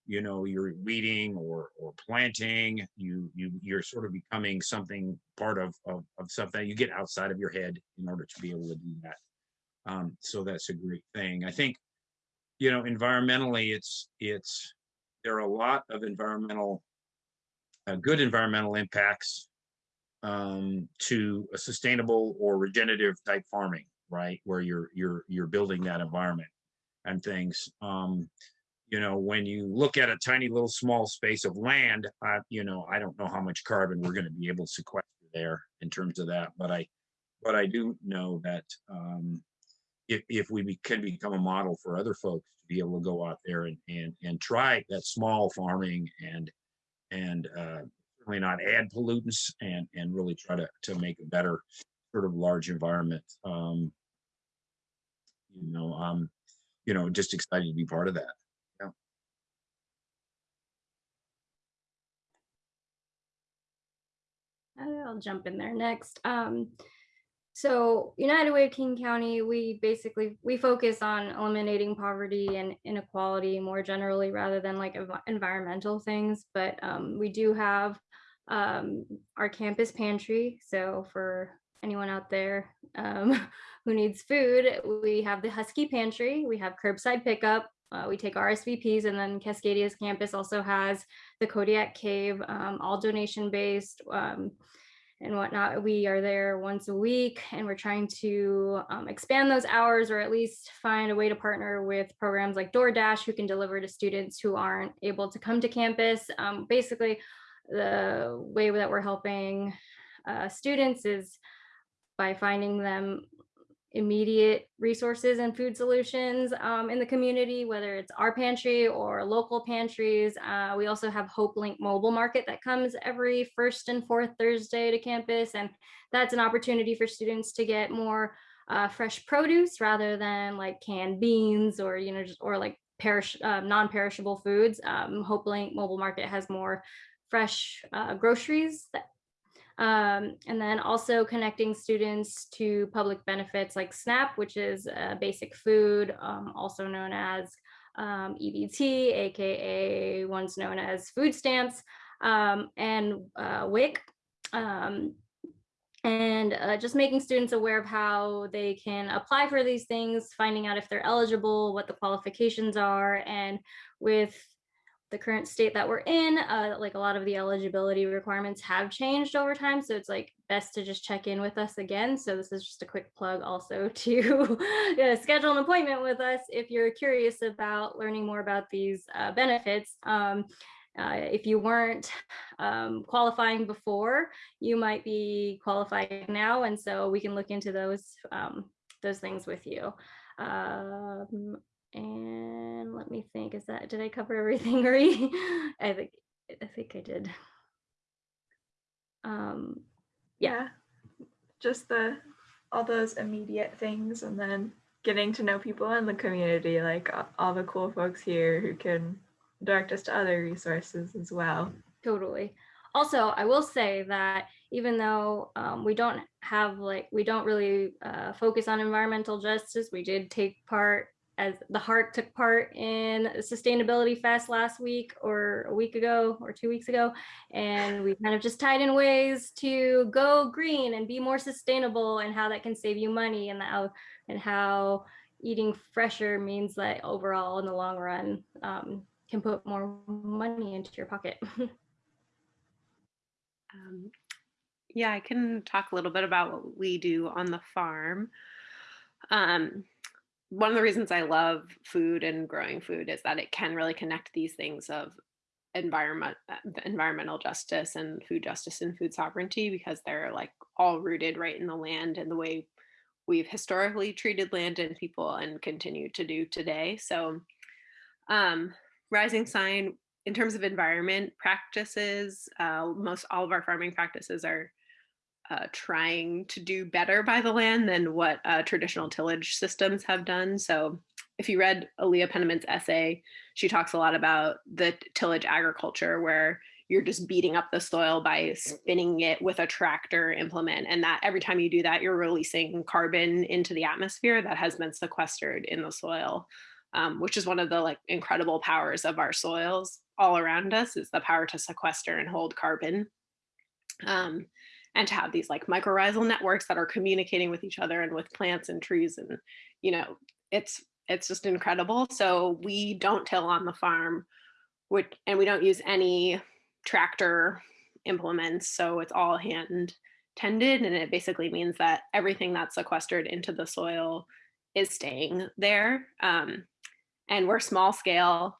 you know, you're weeding or, or planting, you, you, you're sort of becoming something part of, of, of something you get outside of your head in order to be able to do that. Um, so that's a great thing. I think, you know, environmentally, it's, it's, there are a lot of environmental, uh, good environmental impacts um, to a sustainable or regenerative type farming right? Where you're you're you're building that environment and things. Um you know when you look at a tiny little small space of land uh, you know i don't know how much carbon we're going to be able to sequester there in terms of that but i but i do know that um if, if we be, can become a model for other folks to be able to go out there and and, and try that small farming and and uh certainly not add pollutants and and really try to to make a better sort of large environment. Um, you know, um, you know, just excited to be part of that. I'll jump in there next. Um, so United Way of King County, we basically, we focus on eliminating poverty and inequality more generally rather than like envi- environmental things. But um, we do have um, our campus pantry. So for anyone out there um, [laughs] who needs food, we have the Husky Pantry. We have curbside pickup. Uh, we take RSVPs and then Cascadia's campus also has the Kodiak Cave, um, all donation based um, and whatnot. We are there once a week and we're trying to um, expand those hours or at least find a way to partner with programs like DoorDash who can deliver to students who aren't able to come to campus. Um, basically, the way that we're helping uh, students is by finding them immediate resources and food solutions um, in the community, whether it's our pantry or local pantries. Uh, we also have Hopelink Mobile Market that comes every first and fourth Thursday to campus. And that's an opportunity for students to get more uh, fresh produce rather than like canned beans or, you know, just, or like perish, uh, non-perishable foods. Um, Hopelink Mobile Market has more fresh uh, groceries that um, and then also connecting students to public benefits like SNAP, which is basic food, um, also known as um, EBT, AKA once known as food stamps, um, and uh, WIC. Um, and uh, just making students aware of how they can apply for these things, finding out if they're eligible, what the qualifications are, and with the current state that we're in, uh, like a lot of the eligibility requirements have changed over time. So it's like best to just check in with us again. So this is just a quick plug also [laughs] to schedule an appointment with us if you're curious about learning more about these uh, benefits. Um, uh, if you weren't um, qualifying before, you might be qualifying now. And so we can look into those, um, those things with you. Um, and let me think, is that, did I cover everything? [laughs] I think, I think I did. Um, Yeah. Just the all those immediate things and then getting to know people in the community, like all the cool folks here who can direct us to other resources as well. Totally. Also, I will say that even though um, we don't have like, we don't really uh, focus on environmental justice, we did take part as the heart took part in sustainability fest last week or a week ago or two weeks ago and we kind of just tied in ways to go green and be more sustainable and how that can save you money and how and how eating fresher means that overall in the long run um, can put more money into your pocket [laughs] Um, yeah, I can talk a little bit about what we do on the farm. Um, one of the reasons I love food and growing food is that it can really connect these things of environment, uh, environmental justice and food justice and food sovereignty because they're like all rooted right in the land and the way we've historically treated land and people and continue to do today. So, um, Rising Sign, in terms of environment practices, uh, most all of our farming practices are uh, trying to do better by the land than what uh, traditional tillage systems have done. So if you read Aaliyah Penniman's essay, she talks a lot about the tillage agriculture where you're just beating up the soil by spinning it with a tractor implement. And that every time you do that, you're releasing carbon into the atmosphere that has been sequestered in the soil, um, which is one of the like incredible powers of our soils all around us is the power to sequester and hold carbon. Um, and to have these like mycorrhizal networks that are communicating with each other and with plants and trees and you know it's it's just incredible. So we don't till on the farm which and we don't use any tractor implements so it's all hand tended and it basically means that everything that's sequestered into the soil is staying there um, and we're small scale.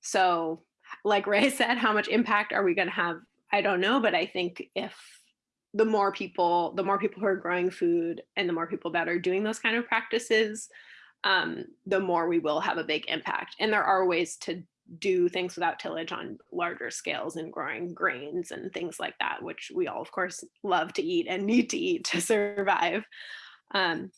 So like ray [laughs] said how much impact are we going to have? I don't know but i think if the more people the more people who are growing food and the more people that are doing those kind of practices um, the more we will have a big impact and there are ways to do things without tillage on larger scales and growing grains and things like that, which we all, of course, love to eat and need to eat to [laughs] survive. Um,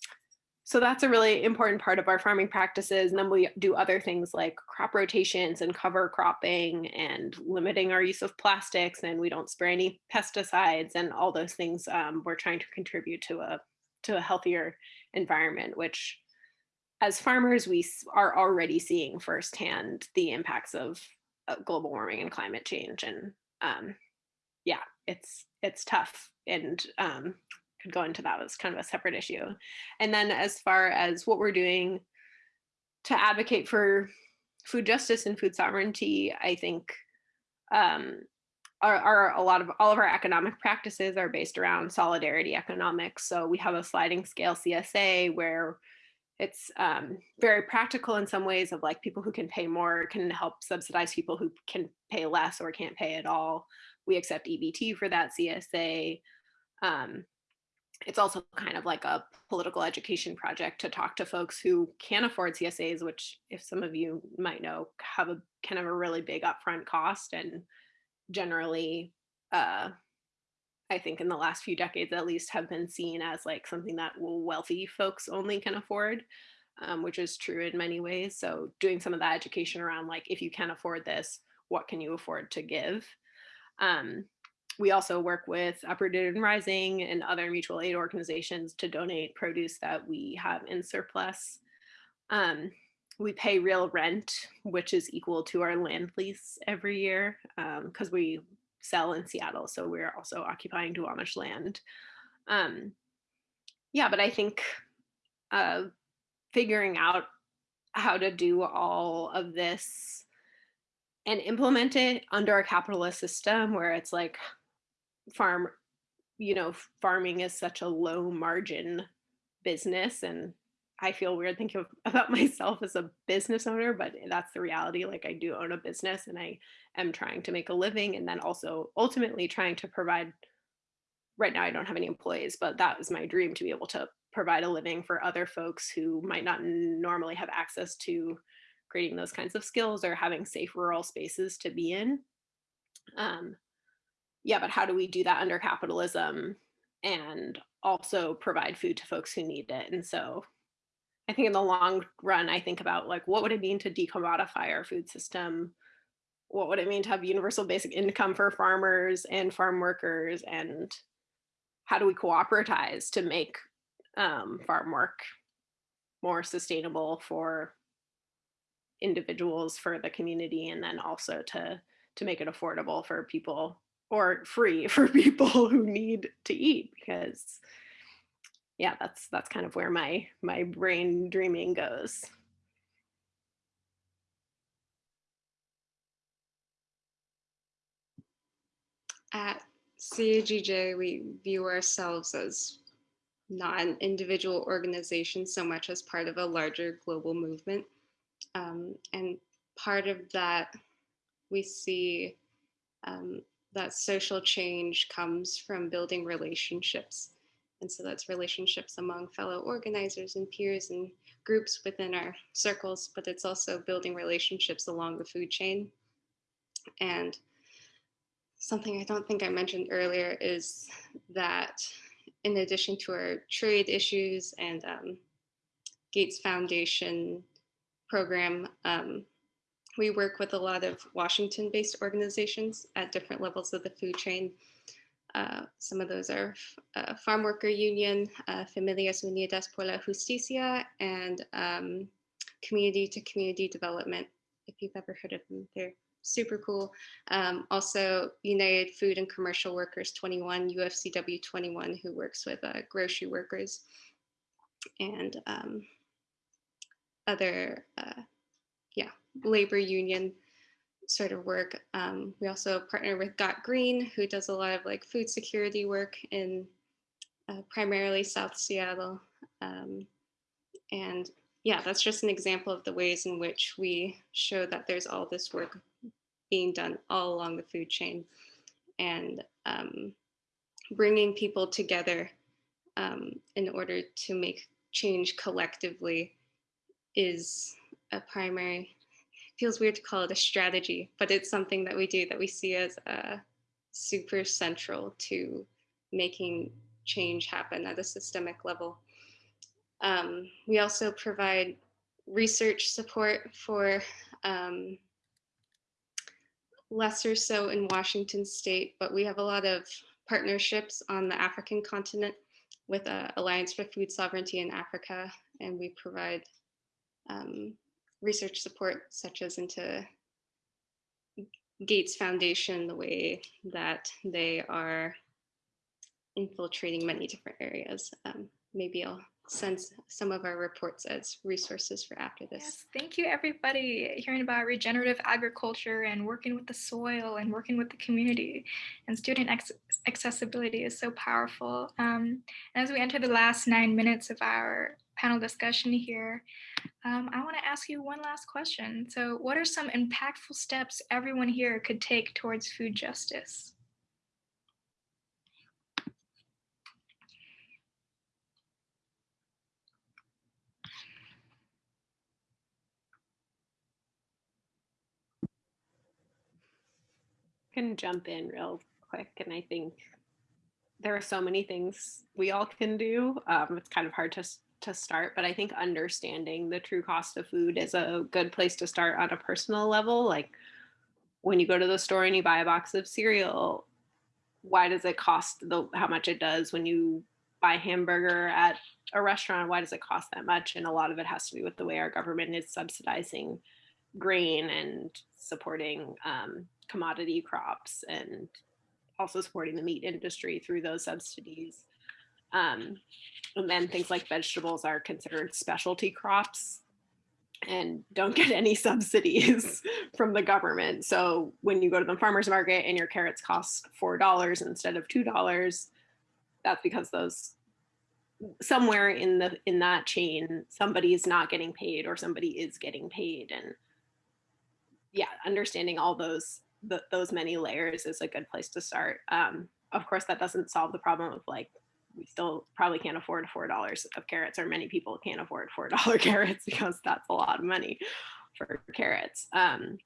so that's a really important part of our farming practices. And then we do other things like crop rotations and cover cropping and limiting our use of plastics and we don't spray any pesticides and all those things um, we're trying to contribute to a to a healthier environment, which as farmers, we are already seeing firsthand the impacts of uh, global warming and climate change. And um, yeah, it's it's tough and um, could go into that as kind of a separate issue. And then as far as what we're doing to advocate for food justice and food sovereignty, I think um, are, are, a lot of all of our economic practices are based around solidarity economics. So we have a sliding scale CSA where it's um, very practical in some ways of like people who can pay more can help subsidize people who can pay less or can't pay at all. We accept EBT for that CSA. Um, it's also kind of like a political education project to talk to folks who can afford CSAs, which if some of you might know, have a kind of a really big upfront cost and generally uh, I think in the last few decades at least have been seen as like something that wealthy folks only can afford, um, which is true in many ways. So doing some of that education around like, if you can't afford this, what can you afford to give? Um, we also work with Uprooted and Rising and other mutual aid organizations to donate produce that we have in surplus. Um, we pay real rent, which is equal to our land lease every year because um, we sell in Seattle. So we're also occupying Duwamish land. Um, yeah, but I think uh, figuring out how to do all of this and implement it under a capitalist system where it's like farm, you know, farming is such a low margin business and I feel weird thinking [laughs] about myself as a business owner, but that's the reality. Like I do own a business and I am trying to make a living and then also ultimately trying to provide right now I don't have any employees, but that was my dream to be able to provide a living for other folks who might not normally have access to creating those kinds of skills or having safe rural spaces to be in. Um, yeah, but how do we do that under capitalism and also provide food to folks who need it? And so I think in the long run, I think about like, what would it mean to decommodify our food system? What would it mean to have universal basic income for farmers and farm workers? And how do we cooperatize to make um, farm work more sustainable for individuals, for the community, and then also to, to make it affordable for people or free [laughs] for people who need to eat because yeah, that's that's kind of where my my brain dreaming goes. At CAGJ, we view ourselves as not an individual organization so much as part of a larger global movement. Um, and part of that, we see um, that social change comes from building relationships and so that's relationships among fellow organizers and peers and groups within our circles, but it's also building relationships along the food chain. And something I don't think I mentioned earlier is that in addition to our trade issues and um, Gates Foundation program, um, we work with a lot of Washington-based organizations at different levels of the food chain uh, some of those are uh, Farm Worker Union, uh, Familias Unidas por la Justicia, and um, Community to Community Development. If you've ever heard of them, they're super cool. Um, also, United Food and Commercial Workers 21, UFCW 21, who works with uh, grocery workers and um, other, uh, yeah, labor union sort of work. Um, we also partner with Got Green, who does a lot of like food security work in uh, primarily South Seattle. Um, and yeah, that's just an example of the ways in which we show that there's all this work being done all along the food chain and um, bringing people together um, in order to make change collectively is a primary feels weird to call it a strategy, but it's something that we do that we see as uh, super central to making change happen at a systemic level. Um, we also provide research support for um, lesser so in Washington state, but we have a lot of partnerships on the African continent with uh, Alliance for Food Sovereignty in Africa, and we provide um, research support such as into Gates Foundation, the way that they are infiltrating many different areas. Um, maybe I'll send some of our reports as resources for after this. Yes, thank you everybody hearing about regenerative agriculture and working with the soil and working with the community and student accessibility is so powerful. Um, as we enter the last nine minutes of our panel discussion here, um, I want to ask you one last question. So what are some impactful steps everyone here could take towards food justice? can jump in real quick and I think there are so many things we all can do. Um, it's kind of hard to to start, but I think understanding the true cost of food is a good place to start on a personal level. Like when you go to the store and you buy a box of cereal, why does it cost the how much it does when you buy hamburger at a restaurant? Why does it cost that much? And a lot of it has to do with the way our government is subsidizing grain and supporting um, commodity crops and also supporting the meat industry through those subsidies. Um, and then things like vegetables are considered specialty crops. And don't get any subsidies [laughs] from the government. So when you go to the farmer's market and your carrots cost $4 instead of $2, that's because those somewhere in the in that chain somebody is not getting paid or somebody is getting paid. And yeah understanding all those the, those many layers is a good place to start. Um, of course that doesn't solve the problem of like we still probably can't afford four dollars of carrots or many people can't afford four [laughs] dollar carrots because that's a lot of money for carrots. Um,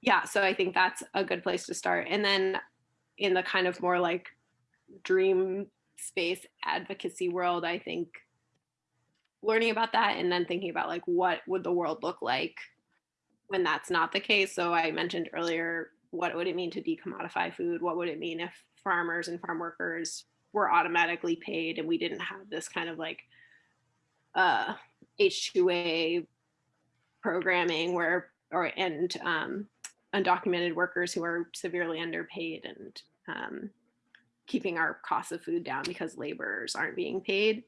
yeah so i think that's a good place to start. And then in the kind of more like dream space advocacy world i think learning about that and then thinking about like what would the world look like when that's not the case. So i mentioned earlier what would it mean to decommodify food? What would it mean if farmers and farm workers were automatically paid and we didn't have this kind of like uh, H2A programming where or and um, undocumented workers who are severely underpaid and um, keeping our costs of food down because laborers aren't being paid.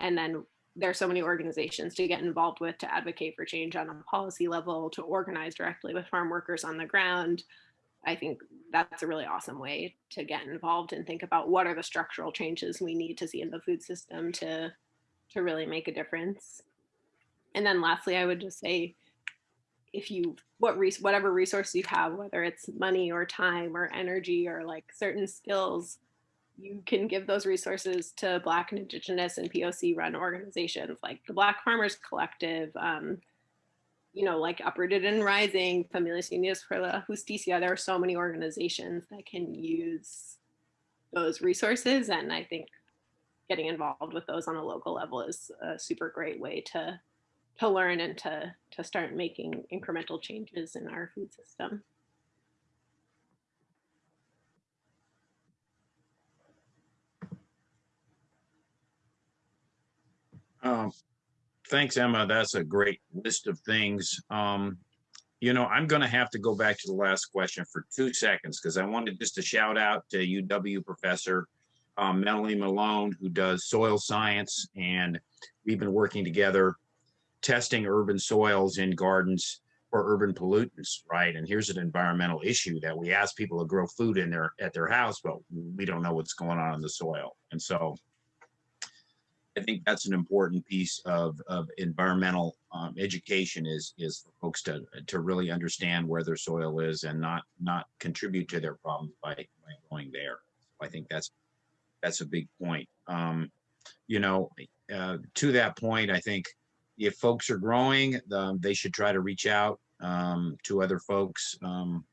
And then there's so many organizations to get involved with to advocate for change on a policy level, to organize directly with farm workers on the ground, I think that's a really awesome way to get involved and think about what are the structural changes we need to see in the food system to to really make a difference. And then lastly, I would just say if you what res whatever resource you have, whether it's money or time or energy or like certain skills, you can give those resources to Black and Indigenous and POC run organizations like the Black Farmers Collective, um, you know, like Uprooted and Rising, Familias Unidas por la Justicia, there are so many organizations that can use those resources. And I think getting involved with those on a local level is a super great way to to learn and to to start making incremental changes in our food system. Um, thanks, Emma. That's a great list of things. Um, you know, I'm going to have to go back to the last question for two seconds because I wanted just to shout out to UW professor um, Melanie Malone, who does soil science, and we've been working together testing urban soils in gardens for urban pollutants, right? And here's an environmental issue that we ask people to grow food in their at their house, but we don't know what's going on in the soil. And so I think that's an important piece of, of environmental um, education is is for folks to to really understand where their soil is and not not contribute to their problems by, by going there. I think that's that's a big point. Um, you know, uh, to that point, I think if folks are growing, um, they should try to reach out um, to other folks. Um,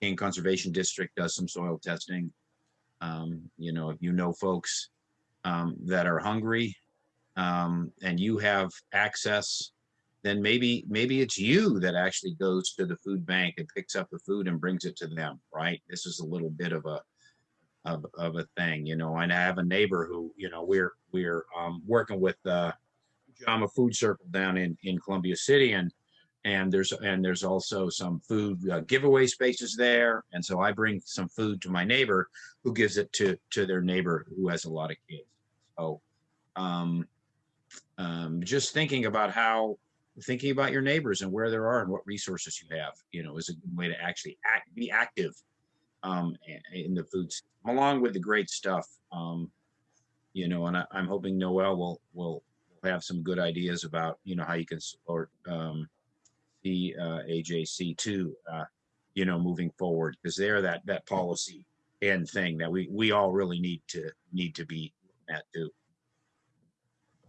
King Conservation District does some soil testing. Um, you know, if you know folks um, that are hungry um, and you have access, then maybe maybe it's you that actually goes to the food bank and picks up the food and brings it to them, right? This is a little bit of a of, of a thing, you know. And I have a neighbor who, you know, we're we're um, working with uh, Jama Food Circle down in in Columbia City, and and there's and there's also some food uh, giveaway spaces there, and so I bring some food to my neighbor, who gives it to to their neighbor who has a lot of kids. So, um, um, just thinking about how thinking about your neighbors and where there are and what resources you have, you know, is a good way to actually act, be active um, in the food system, along with the great stuff. Um, you know, and I, I'm hoping Noelle will will have some good ideas about you know how you can support um, the uh, AJC too, uh, you know, moving forward because they're that that policy and thing that we we all really need to need to be at too.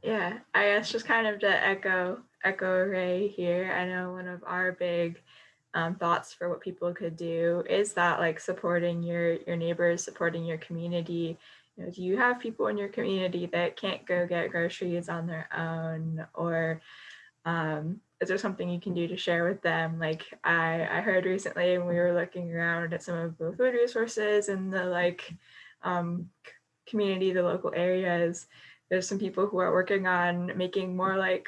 Yeah, I guess just kind of to echo echo Ray here. I know one of our big um, thoughts for what people could do is that like supporting your your neighbors, supporting your community. You know, do you have people in your community that can't go get groceries on their own, or um, is there something you can do to share with them? Like I I heard recently when we were looking around at some of the food resources and the like um, community, the local areas. There's some people who are working on making more like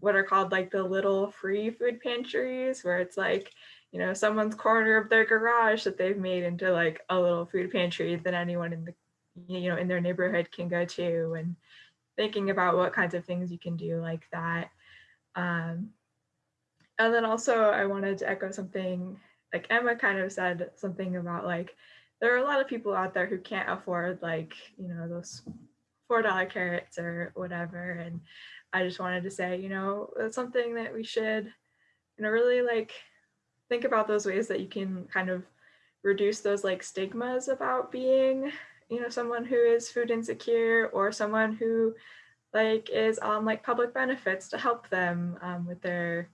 what are called like the little free food pantries where it's like you know someone's corner of their garage that they've made into like a little food pantry that anyone in the you know in their neighborhood can go to and thinking about what kinds of things you can do like that um, and then also i wanted to echo something like emma kind of said something about like there are a lot of people out there who can't afford like you know those four dollar carrots or whatever and I just wanted to say, you know, that's something that we should, you know, really like think about those ways that you can kind of reduce those like stigmas about being, you know, someone who is food insecure or someone who like is on like public benefits to help them um, with their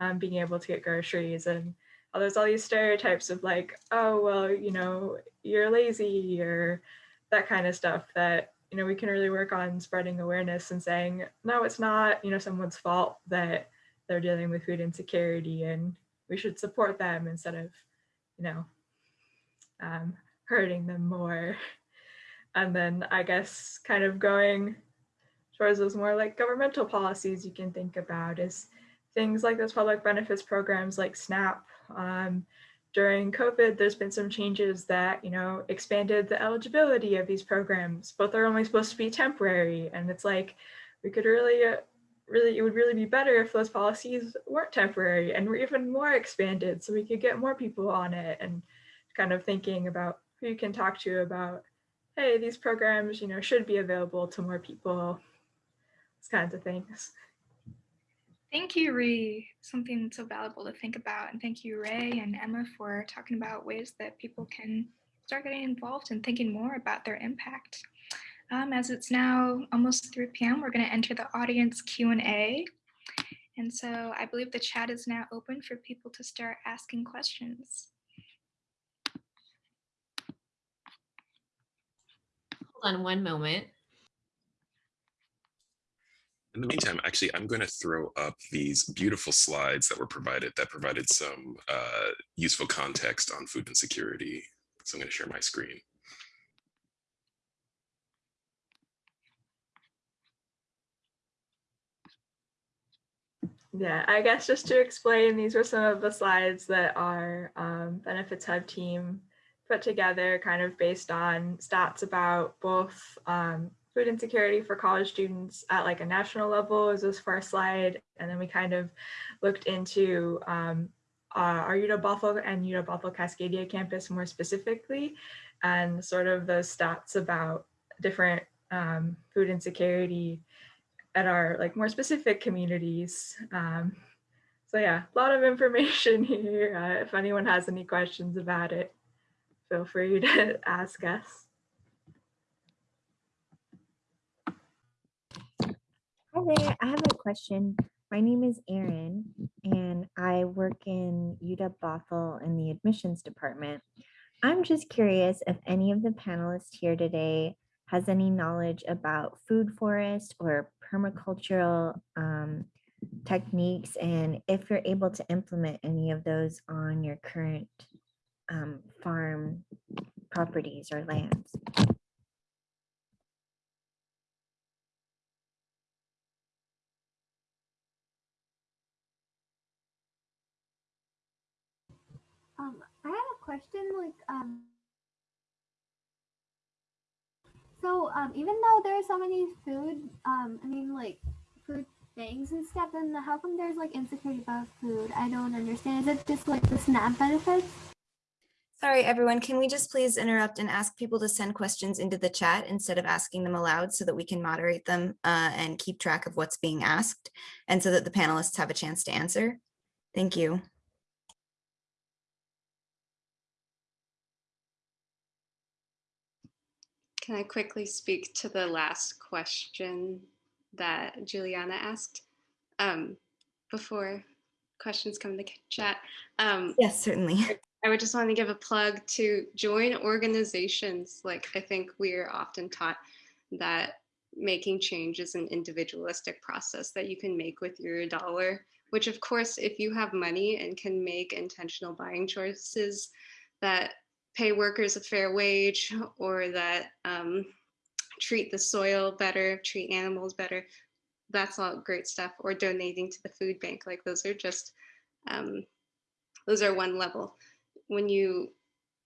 um, being able to get groceries and oh, there's all these stereotypes of like, oh, well, you know, you're lazy or that kind of stuff that you know, we can really work on spreading awareness and saying, no, it's not, you know, someone's fault that they're dealing with food insecurity and we should support them instead of, you know, um, hurting them more. And then I guess kind of going towards those more like governmental policies you can think about is things like those public benefits programs like SNAP, um, during COVID, there's been some changes that, you know, expanded the eligibility of these programs, but they're only supposed to be temporary. And it's like, we could really, uh, really, it would really be better if those policies weren't temporary and were even more expanded so we could get more people on it and kind of thinking about who you can talk to about, hey, these programs, you know, should be available to more people, these kinds of things. Thank you, Ree. Something so valuable to think about. And thank you, Ray and Emma, for talking about ways that people can start getting involved and thinking more about their impact. Um, as it's now almost 3 p.m., we're going to enter the audience Q&A. And so I believe the chat is now open for people to start asking questions. Hold on one moment. In the meantime, actually, I'm going to throw up these beautiful slides that were provided that provided some uh, useful context on food insecurity. So I'm going to share my screen. Yeah, I guess just to explain, these were some of the slides that our um, Benefits Hub team put together kind of based on stats about both um, food insecurity for college students at like a national level is this first slide. And then we kind of looked into um, uh, our UW-Bothell and UW-Bothell Cascadia campus more specifically, and sort of the stats about different um, food insecurity at our like more specific communities. Um, so yeah, a lot of information [laughs] here. Uh, if anyone has any questions about it, feel free to ask us. Hi there, I have a question. My name is Erin, and I work in UW Bothell in the admissions department. I'm just curious if any of the panelists here today has any knowledge about food forest or permacultural um, techniques, and if you're able to implement any of those on your current um, farm properties or lands. Question, like, um, so, um, even though there's so many food, um, I mean, like, food things and stuff, then how come there's, like, insecurity about food? I don't understand. Is it just, like, the SNAP benefits? Sorry, everyone, can we just please interrupt and ask people to send questions into the chat instead of asking them aloud so that we can moderate them uh, and keep track of what's being asked and so that the panelists have a chance to answer? Thank you. Can I quickly speak to the last question that Juliana asked um, before questions come to chat? Um, Yes, certainly. I would just want to give a plug to join organizations. Like I think we are often taught that making change is an individualistic process that you can make with your dollar, which of course, if you have money and can make intentional buying choices that pay workers a fair wage or that um, treat the soil better, treat animals better, that's all great stuff. Or donating to the food bank, like those are just, um, those are one level when you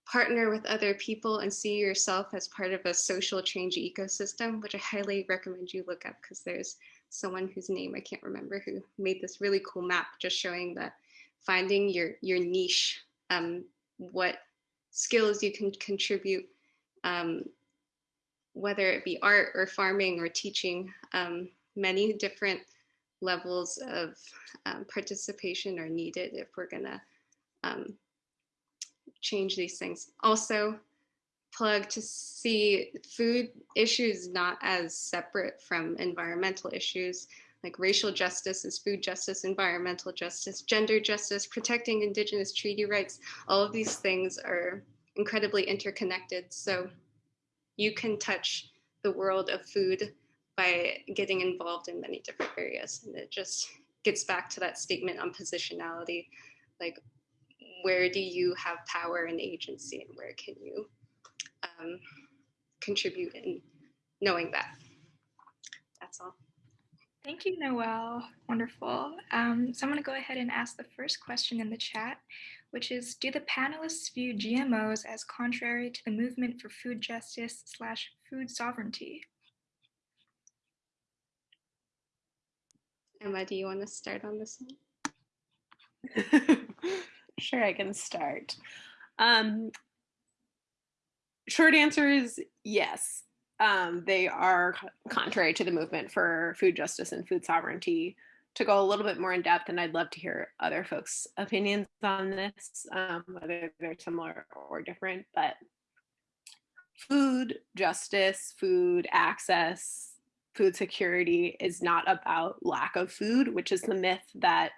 partner with other people and see yourself as part of a social change ecosystem, which I highly recommend you look up because there's someone whose name I can't remember who made this really cool map just showing that finding your your niche, um, what skills you can contribute, um, whether it be art or farming or teaching, um, many different levels of um, participation are needed if we're gonna um, change these things. Also, plug to see food issues not as separate from environmental issues like racial justice is food justice, environmental justice, gender justice, protecting indigenous treaty rights. All of these things are incredibly interconnected. So you can touch the world of food by getting involved in many different areas. And it just gets back to that statement on positionality, like where do you have power and agency and where can you um, contribute in knowing that. That's all. Thank you, Noelle. Wonderful. Um, so I'm going to go ahead and ask the first question in the chat, which is, do the panelists view GMOs as contrary to the movement for food justice slash food sovereignty? Emma, do you want to start on this one? [laughs] Sure, I can start. Um, short answer is yes. Um, they are contrary to the movement for food justice and food sovereignty. To go a little bit more in depth, and I'd love to hear other folks' opinions on this, um, whether they're similar or different. But food justice, food access, food security is not about lack of food, which is the myth that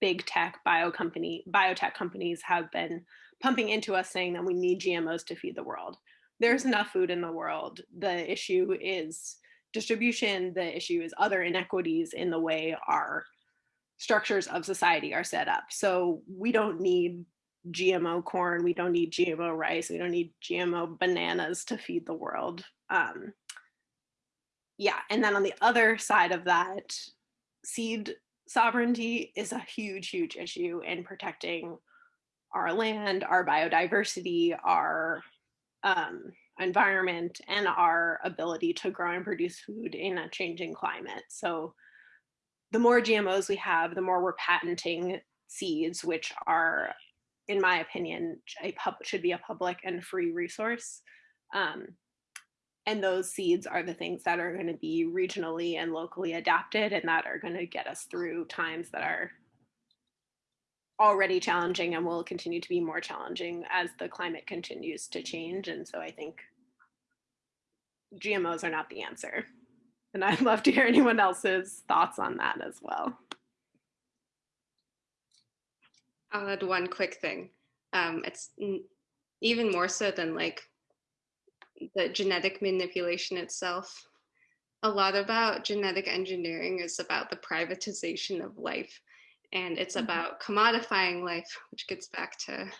big tech bio company biotech companies have been pumping into us saying that we need GMOs to feed the world. There's enough food in the world. The issue is distribution. The issue is other inequities in the way our structures of society are set up. So we don't need GMO corn. We don't need GMO rice. We don't need GMO bananas to feed the world. Um, yeah, and then on the other side of that, seed sovereignty is a huge, huge issue in protecting our land, our biodiversity, our um, environment, and our ability to grow and produce food in a changing climate. So the more GMOs we have, the more we're patenting seeds, which are, in my opinion, a pub should be a public and free resource. Um, and those seeds are the things that are going to be regionally and locally adapted and that are going to get us through times that are already challenging and will continue to be more challenging as the climate continues to change. And so I think GMOs are not the answer. And I'd love to hear anyone else's thoughts on that as well. I'll add one quick thing. Um, it's even more so than like the genetic manipulation itself. A lot about genetic engineering is about the privatization of life, and it's Mhm. about commodifying life, which gets back to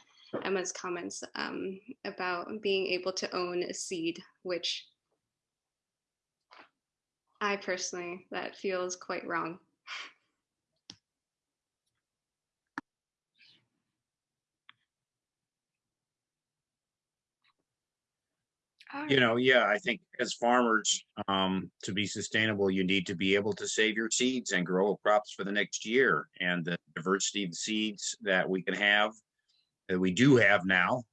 Emma's comments um, about being able to own a seed, which I personally that feels quite wrong. You know, yeah, I think as farmers, um, to be sustainable, you need to be able to save your seeds and grow crops for the next year. And the diversity of seeds that we can have, that we do have now,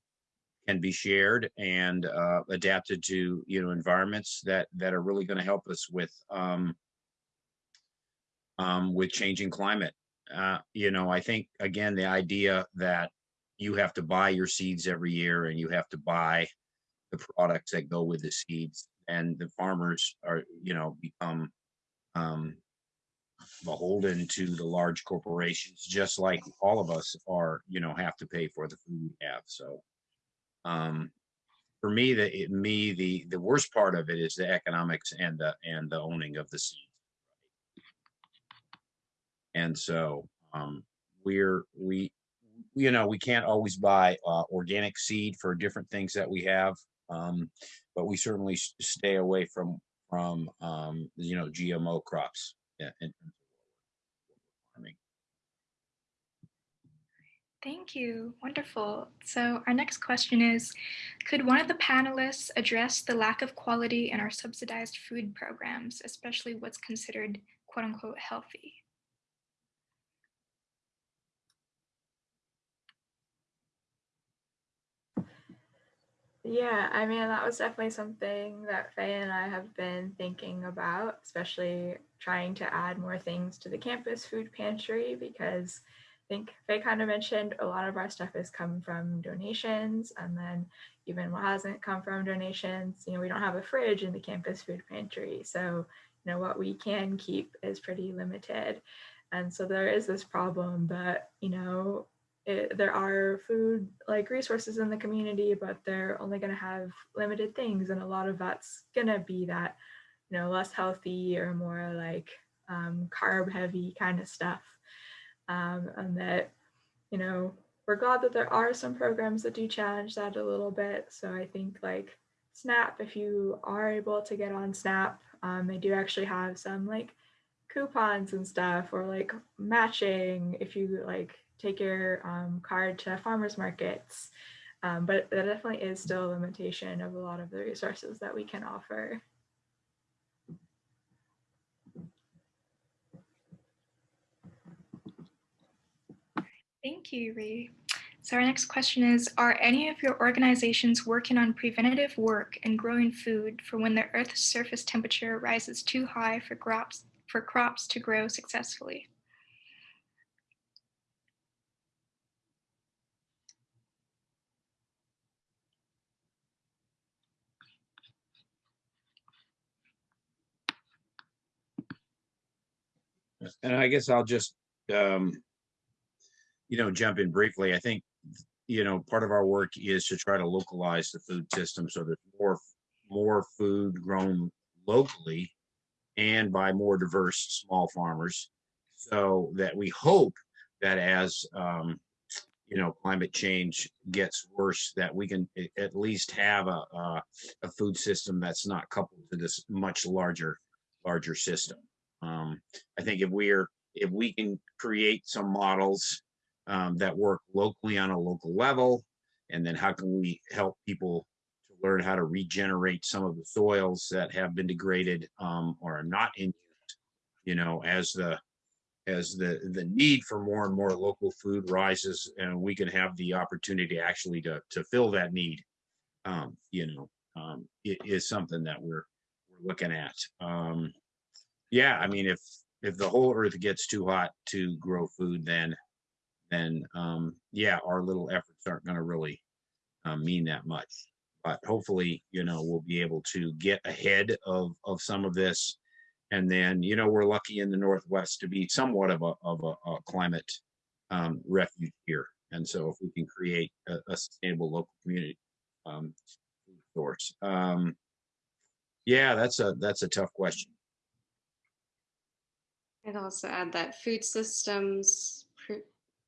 can be shared and uh, adapted to you know environments that that are really going to help us with um, um, with changing climate. Uh, you know, I think again the idea that you have to buy your seeds every year and you have to buy the products that go with the seeds and the farmers are you know become um, beholden to the large corporations just like all of us are you know have to pay for the food we have so um for me the it, me the the worst part of it is the economics and the and the owning of the seeds. And so um we're we you know we can't always buy uh, organic seed for different things that we have um but we certainly stay away from from um you know gmo crops yeah in terms of farming Thank you. Wonderful. So, our next question is Could one of the panelists address the lack of quality in our subsidized food programs, especially what's considered quote unquote healthy? Yeah, I mean, that was definitely something that Faye and I have been thinking about, especially trying to add more things to the campus food pantry because I think Faye kind of mentioned a lot of our stuff has come from donations. And then even what hasn't come from donations, you know, we don't have a fridge in the campus food pantry. So, you know, what we can keep is pretty limited. And so there is this problem, but, you know, it, there are food like resources in the community, but they're only going to have limited things, and a lot of that's going to be that you know less healthy or more like um, carb heavy kind of stuff, um, and that you know we're glad that there are some programs that do challenge that a little bit. So I think like Snap, if you are able to get on Snap, um, they do actually have some like coupons and stuff or like matching if you like take your um, card to farmers markets um, but that definitely is still a limitation of a lot of the resources that we can offer Thank you, Ree. So, our next question is Are any of your organizations working on preventative work and growing food for when the Earth's surface temperature rises too high for crops, for crops to grow successfully? And i guess i'll just um you know jump in briefly. I think you know part of our work is to try to localize the food system so there's more more food grown locally and by more diverse small farmers. So that we hope that as um, you know climate change gets worse that we can at least have a, a, a food system that's not coupled to this much larger larger system um, i think if we're if we can create some models um, that work locally on a local level and then how can we help people to learn how to regenerate some of the soils that have been degraded um, or are not in use you know as the as the the need for more and more local food rises and we can have the opportunity actually to to fill that need um you know um it is something that we're we're looking at. Um yeah i mean if if the whole earth gets too hot to grow food then then um yeah our little efforts aren't going to really um, mean that much but hopefully you know we'll be able to get ahead of of some of this and then you know we're lucky in the northwest to be somewhat of a of a, a climate um, refuge here. And so if we can create a, a sustainable local community um, source. Um, yeah, that's a that's a tough question. I'd also add that food systems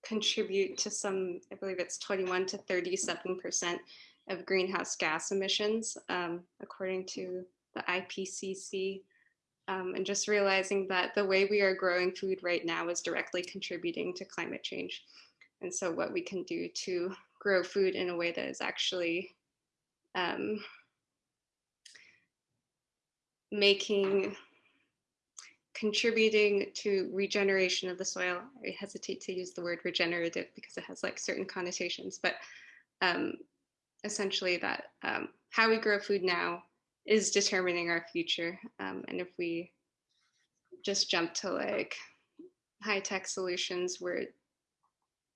contribute to some, I believe it's 21 to 37% of greenhouse gas emissions, um, according to the IPCC. Um, and just realizing that the way we are growing food right now is directly contributing to climate change. And so, what we can do to grow food in a way that is actually um, making contributing to regeneration of the soil. I hesitate to use the word regenerative because it has like certain connotations, but um, essentially that um, how we grow food now is determining our future. Um, and if we just jump to like high tech solutions, we're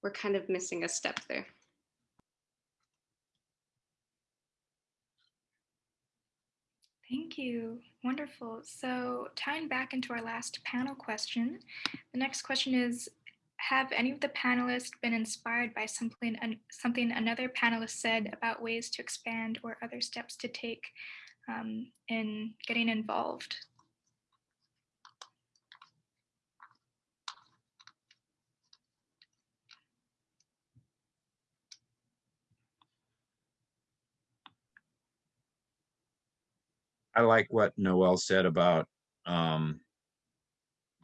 we're kind of missing a step there. Thank you. Wonderful. So tying back into our last panel question, the next question is, have any of the panelists been inspired by something, something another panelist said about ways to expand or other steps to take um, in getting involved? I like what Noelle said about um,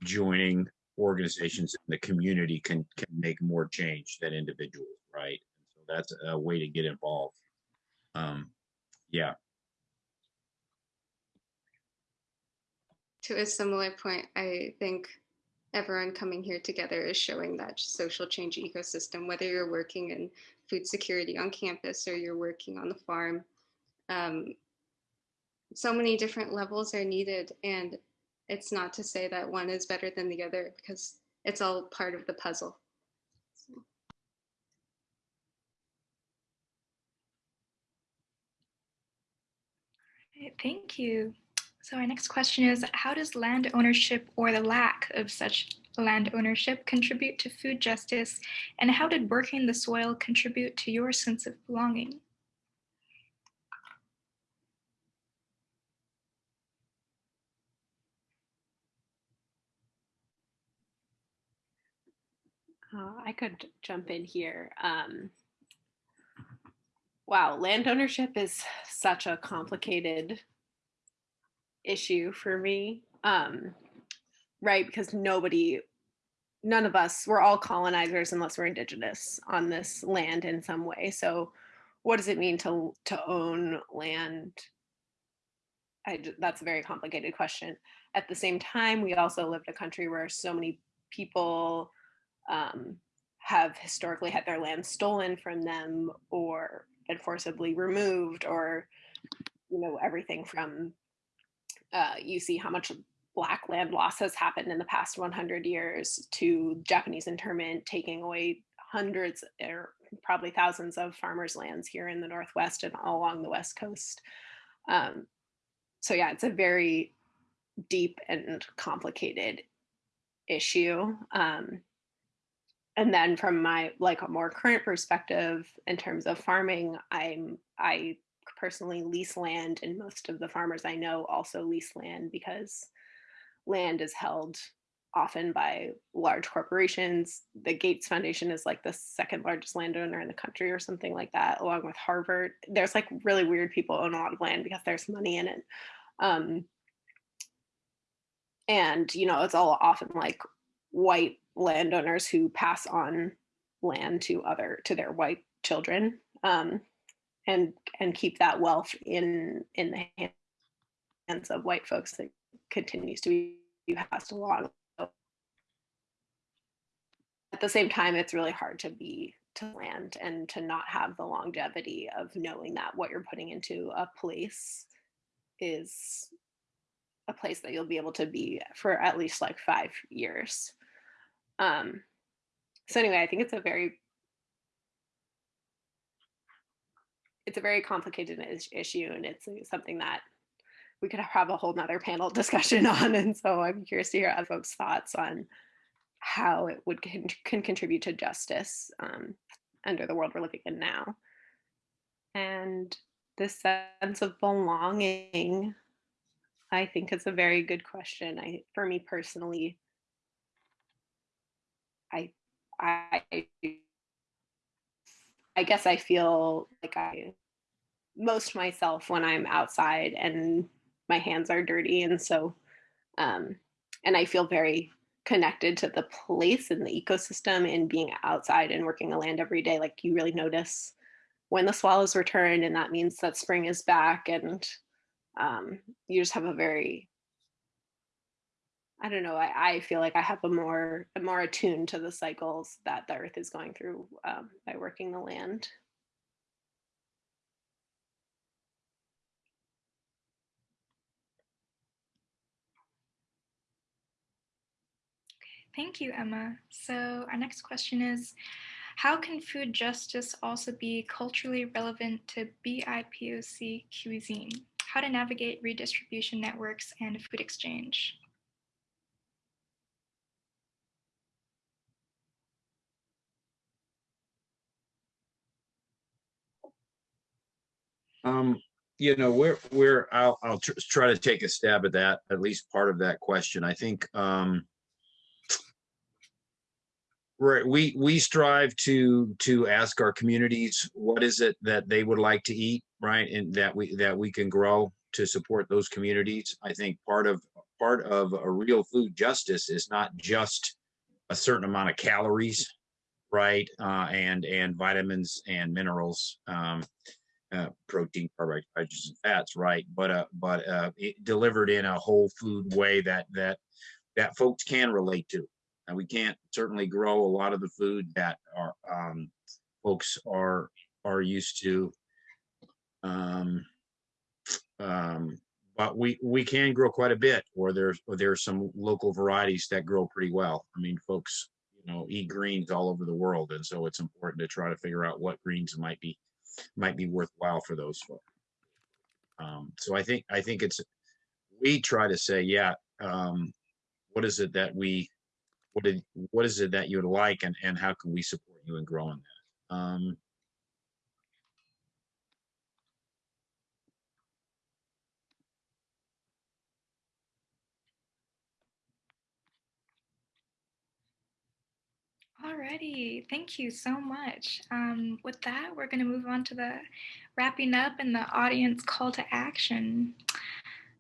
joining organizations in the community can can make more change than individuals, right? So that's a way to get involved. Um, yeah, To a similar point, I think everyone coming here together is showing that social change ecosystem, whether you're working in food security on campus or you're working on the farm. Um, so many different levels are needed, and it's not to say that one is better than the other because it's all part of the puzzle. Thank you. So our next question is, how does land ownership or the lack of such land ownership contribute to food justice? And how did working the soil contribute to your sense of belonging? Uh, I could jump in here. Um, wow, land ownership is such a complicated issue for me. Um, right, because nobody, none of us, we're all colonizers unless we're indigenous on this land in some way. So, what does it mean to to own land? I, that's a very complicated question. At the same time, we also live in a country where so many people um, have historically had their land stolen from them or been forcibly removed or you know everything from uh, you see how much black land loss has happened in the past 100 years to japanese internment taking away hundreds or probably thousands of farmers lands here in the northwest and all along the west coast. Um, so yeah it's a very deep and complicated issue. Um, and then from my like a more current perspective in terms of farming i'm i personally lease land and most of the farmers i know also lease land because land is held often by large corporations. The gates foundation is like the second largest landowner in the country or something like that along with harvard. There's like really weird people own a lot of land because there's money in it. Um, and you know it's all often like white landowners who pass on land to other to their white children um, and and keep that wealth in in the hands of white folks that continues to be passed along. At the same time it's really hard to be to land and to not have the longevity of knowing that what you're putting into a place is a place that you'll be able to be for at least like five years um, so anyway, I think it's a very it's a very complicated is- issue, and it's something that we could have a whole nother panel [laughs] discussion on. And so I'm curious to hear other folks' thoughts on how it would can, can contribute to justice um, under the world we're living in now. And this sense of belonging, I think is a very good question. I, for me personally, I, I, I guess I feel like I most myself when I'm outside and my hands are dirty. And so, um, and I feel very connected to the place and the ecosystem and being outside and working the land every day. Like you really notice when the swallows return and that means that spring is back and um, you just have a very I don't know. I, I feel like I have a more a more attuned to the cycles that the earth is going through um, by working the land. Okay, Thank you, Emma. So our next question is, how can food justice also be culturally relevant to BIPOC cuisine? How to navigate redistribution networks and food exchange? Um, you know, we're, we're, I'll, I'll tr- try to take a stab at that, at least part of that question. I think, um, right, we, we strive to, to ask our communities, what is it that they would like to eat, right? And that we, that we can grow to support those communities. I think part of, part of a real food justice is not just a certain amount of calories, right? Uh, and, and vitamins and minerals. Um, uh, protein, carbohydrates, and fats, right? But uh, but uh, delivered in a whole food way that that that folks can relate to. And we can't certainly grow a lot of the food that our um, folks are are used to. Um, um, but we we can grow quite a bit, or there's or there's some local varieties that grow pretty well. I mean, folks, you know, eat greens all over the world, and so it's important to try to figure out what greens might be might be worthwhile for those folks. Um, so I think I think it's we try to say, yeah, um, what is it that we what did what is it that you would like and and how can we support you in growing that? Um, Alrighty, thank you so much. Um, with that, we're going to move on to the wrapping up and the audience call to action.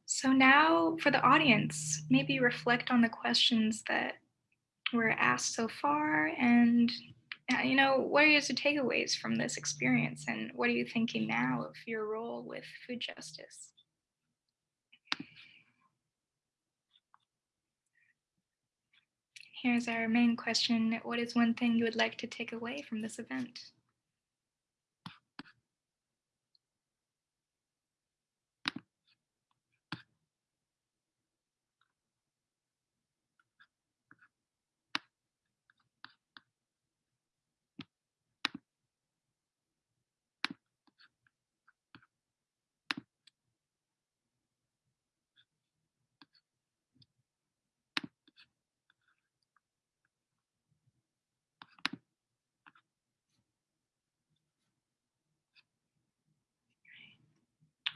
So now for the audience, maybe reflect on the questions that were asked so far and uh, you know, what are your takeaways from this experience and what are you thinking now of your role with food justice? Here's our main question. What is one thing you would like to take away from this event?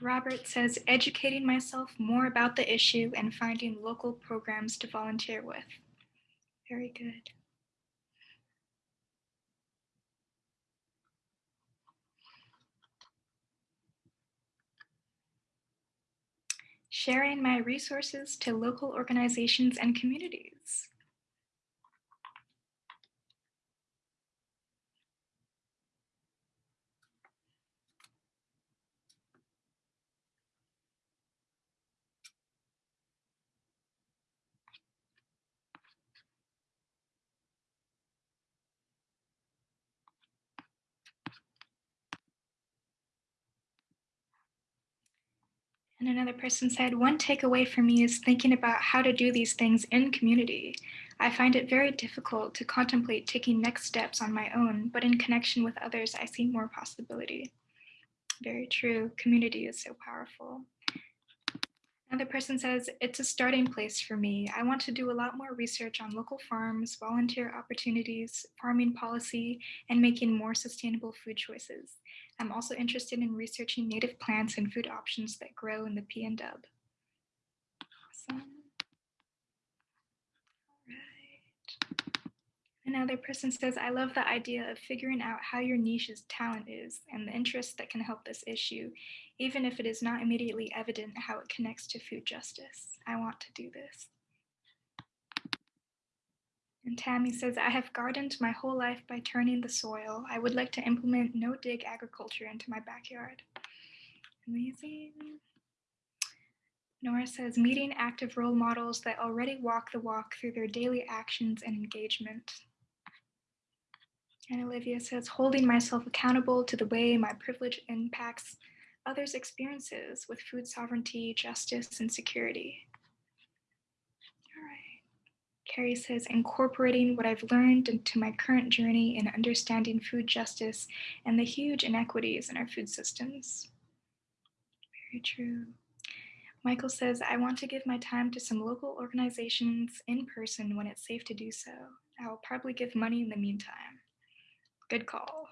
Robert says, educating myself more about the issue and finding local programs to volunteer with. Very good. Sharing my resources to local organizations and communities. And another person said, one takeaway for me is thinking about how to do these things in community. I find it very difficult to contemplate taking next steps on my own, but in connection with others, I see more possibility. Very true. Community is so powerful. Another person says, it's a starting place for me. I want to do a lot more research on local farms, volunteer opportunities, farming policy, and making more sustainable food choices. I'm also interested in researching native plants and food options that grow in the P and Dub. Awesome. Another person says, I love the idea of figuring out how your niche's talent is and the interest that can help this issue, even if it is not immediately evident how it connects to food justice. I want to do this. And Tammy says, I have gardened my whole life by turning the soil. I would like to implement no dig agriculture into my backyard. Amazing. Nora says, meeting active role models that already walk the walk through their daily actions and engagement. And Olivia says, holding myself accountable to the way my privilege impacts others' experiences with food sovereignty, justice, and security. Carrie says, incorporating what I've learned into my current journey in understanding food justice and the huge inequities in our food systems. Very true. Michael says, I want to give my time to some local organizations in person when it's safe to do so. I will probably give money in the meantime. Good call.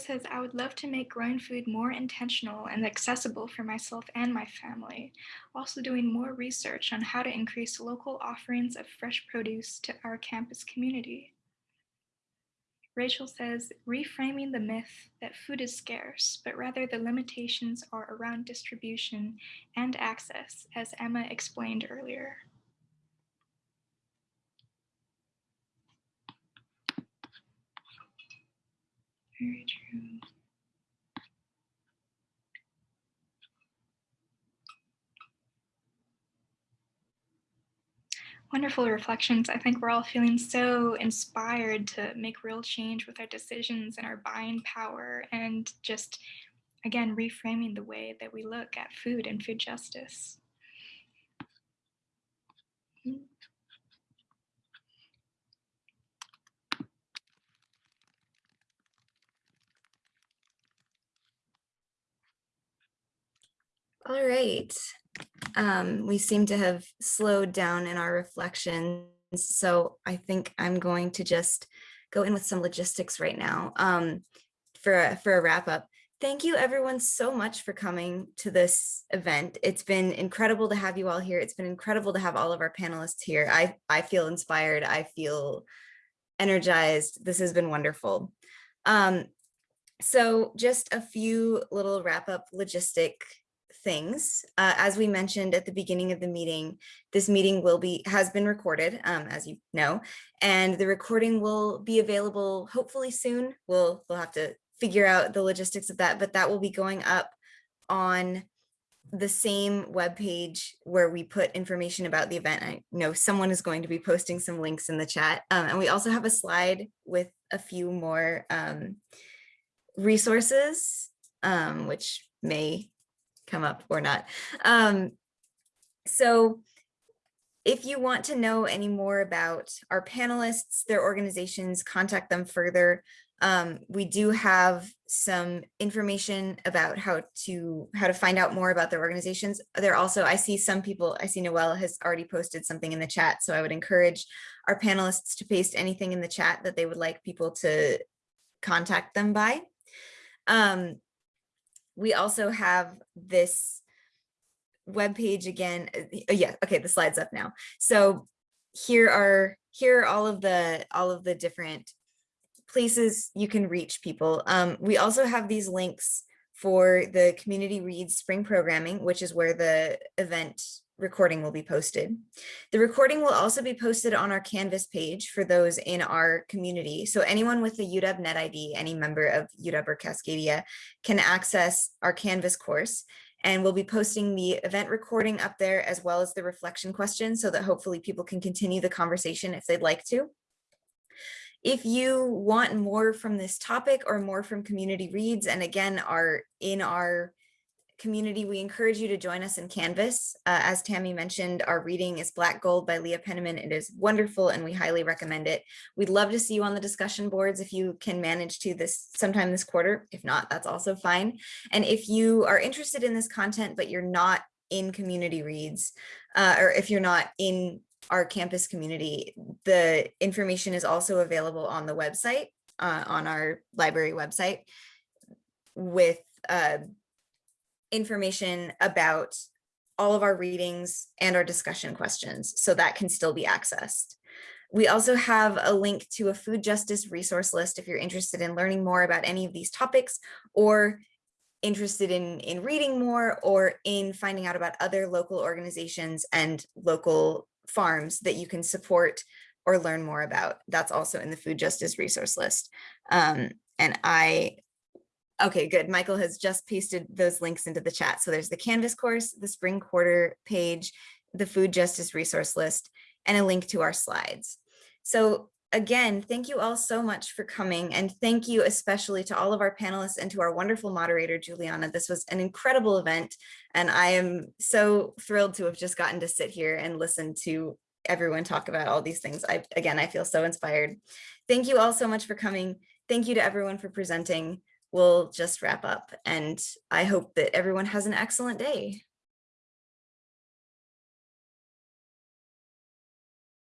Says, I would love to make growing food more intentional and accessible for myself and my family. Also doing more research on how to increase local offerings of fresh produce to our campus community. Rachel says, reframing the myth that food is scarce, but rather the limitations are around distribution and access, as Emma explained earlier. Very true. Wonderful reflections. I think we're all feeling so inspired to make real change with our decisions and our buying power and just, again, reframing the way that we look at food and food justice. All right. Um, we seem to have slowed down in our reflections. So I think I'm going to just go in with some logistics right now um, for, a, for a wrap up. Thank you everyone so much for coming to this event. It's been incredible to have you all here. It's been incredible to have all of our panelists here. I, I feel inspired. I feel energized. This has been wonderful. Um, so just a few little wrap up logistic things. Uh, as we mentioned at the beginning of the meeting, this meeting will be has been recorded, um, as you know, and the recording will be available hopefully soon. We'll we'll have to figure out the logistics of that, but that will be going up on the same web page where we put information about the event. I know someone is going to be posting some links in the chat. Um, and we also have a slide with a few more um, resources, um, which may come up or not. Um, so if you want to know any more about our panelists, their organizations, contact them further. Um, we do have some information about how to how to find out more about their organizations. There also, I see some people, I see Noelle has already posted something in the chat. So I would encourage our panelists to paste anything in the chat that they would like people to contact them by. Um, we also have this web page again. Uh, yeah, okay, the slide's up now. So here are here are all of the all of the different places you can reach people. Um, we also have these links for the community reads spring programming, which is where the event recording will be posted. The recording will also be posted on our Canvas page for those in our community. So anyone with the UW Net ID, any member of UW or Cascadia can access our Canvas course and we'll be posting the event recording up there as well as the reflection questions so that hopefully people can continue the conversation if they'd like to. If you want more from this topic or more from community reads and again are in our community, we encourage you to join us in Canvas. Uh, as Tammy mentioned, our reading is Black Gold by Leah Penniman. It is wonderful and we highly recommend it. We'd love to see you on the discussion boards if you can manage to this sometime this quarter. If not, that's also fine. And if you are interested in this content, but you're not in community reads, uh, or if you're not in our campus community, the information is also available on the website, uh, on our library website with uh, information about all of our readings and our discussion questions, so that can still be accessed. We also have a link to a food justice resource list if you're interested in learning more about any of these topics or interested in, in reading more or in finding out about other local organizations and local farms that you can support or learn more about. That's also in the food justice resource list. Um, and I Okay, good. Michael has just pasted those links into the chat. So there's the Canvas course, the spring quarter page, the food justice resource list, and a link to our slides. So again, thank you all so much for coming. And thank you especially to all of our panelists and to our wonderful moderator, Juliana. This was an incredible event. And I am so thrilled to have just gotten to sit here and listen to everyone talk about all these things. I, again, I feel so inspired. Thank you all so much for coming. Thank you to everyone for presenting we'll just wrap up and I hope that everyone has an excellent day.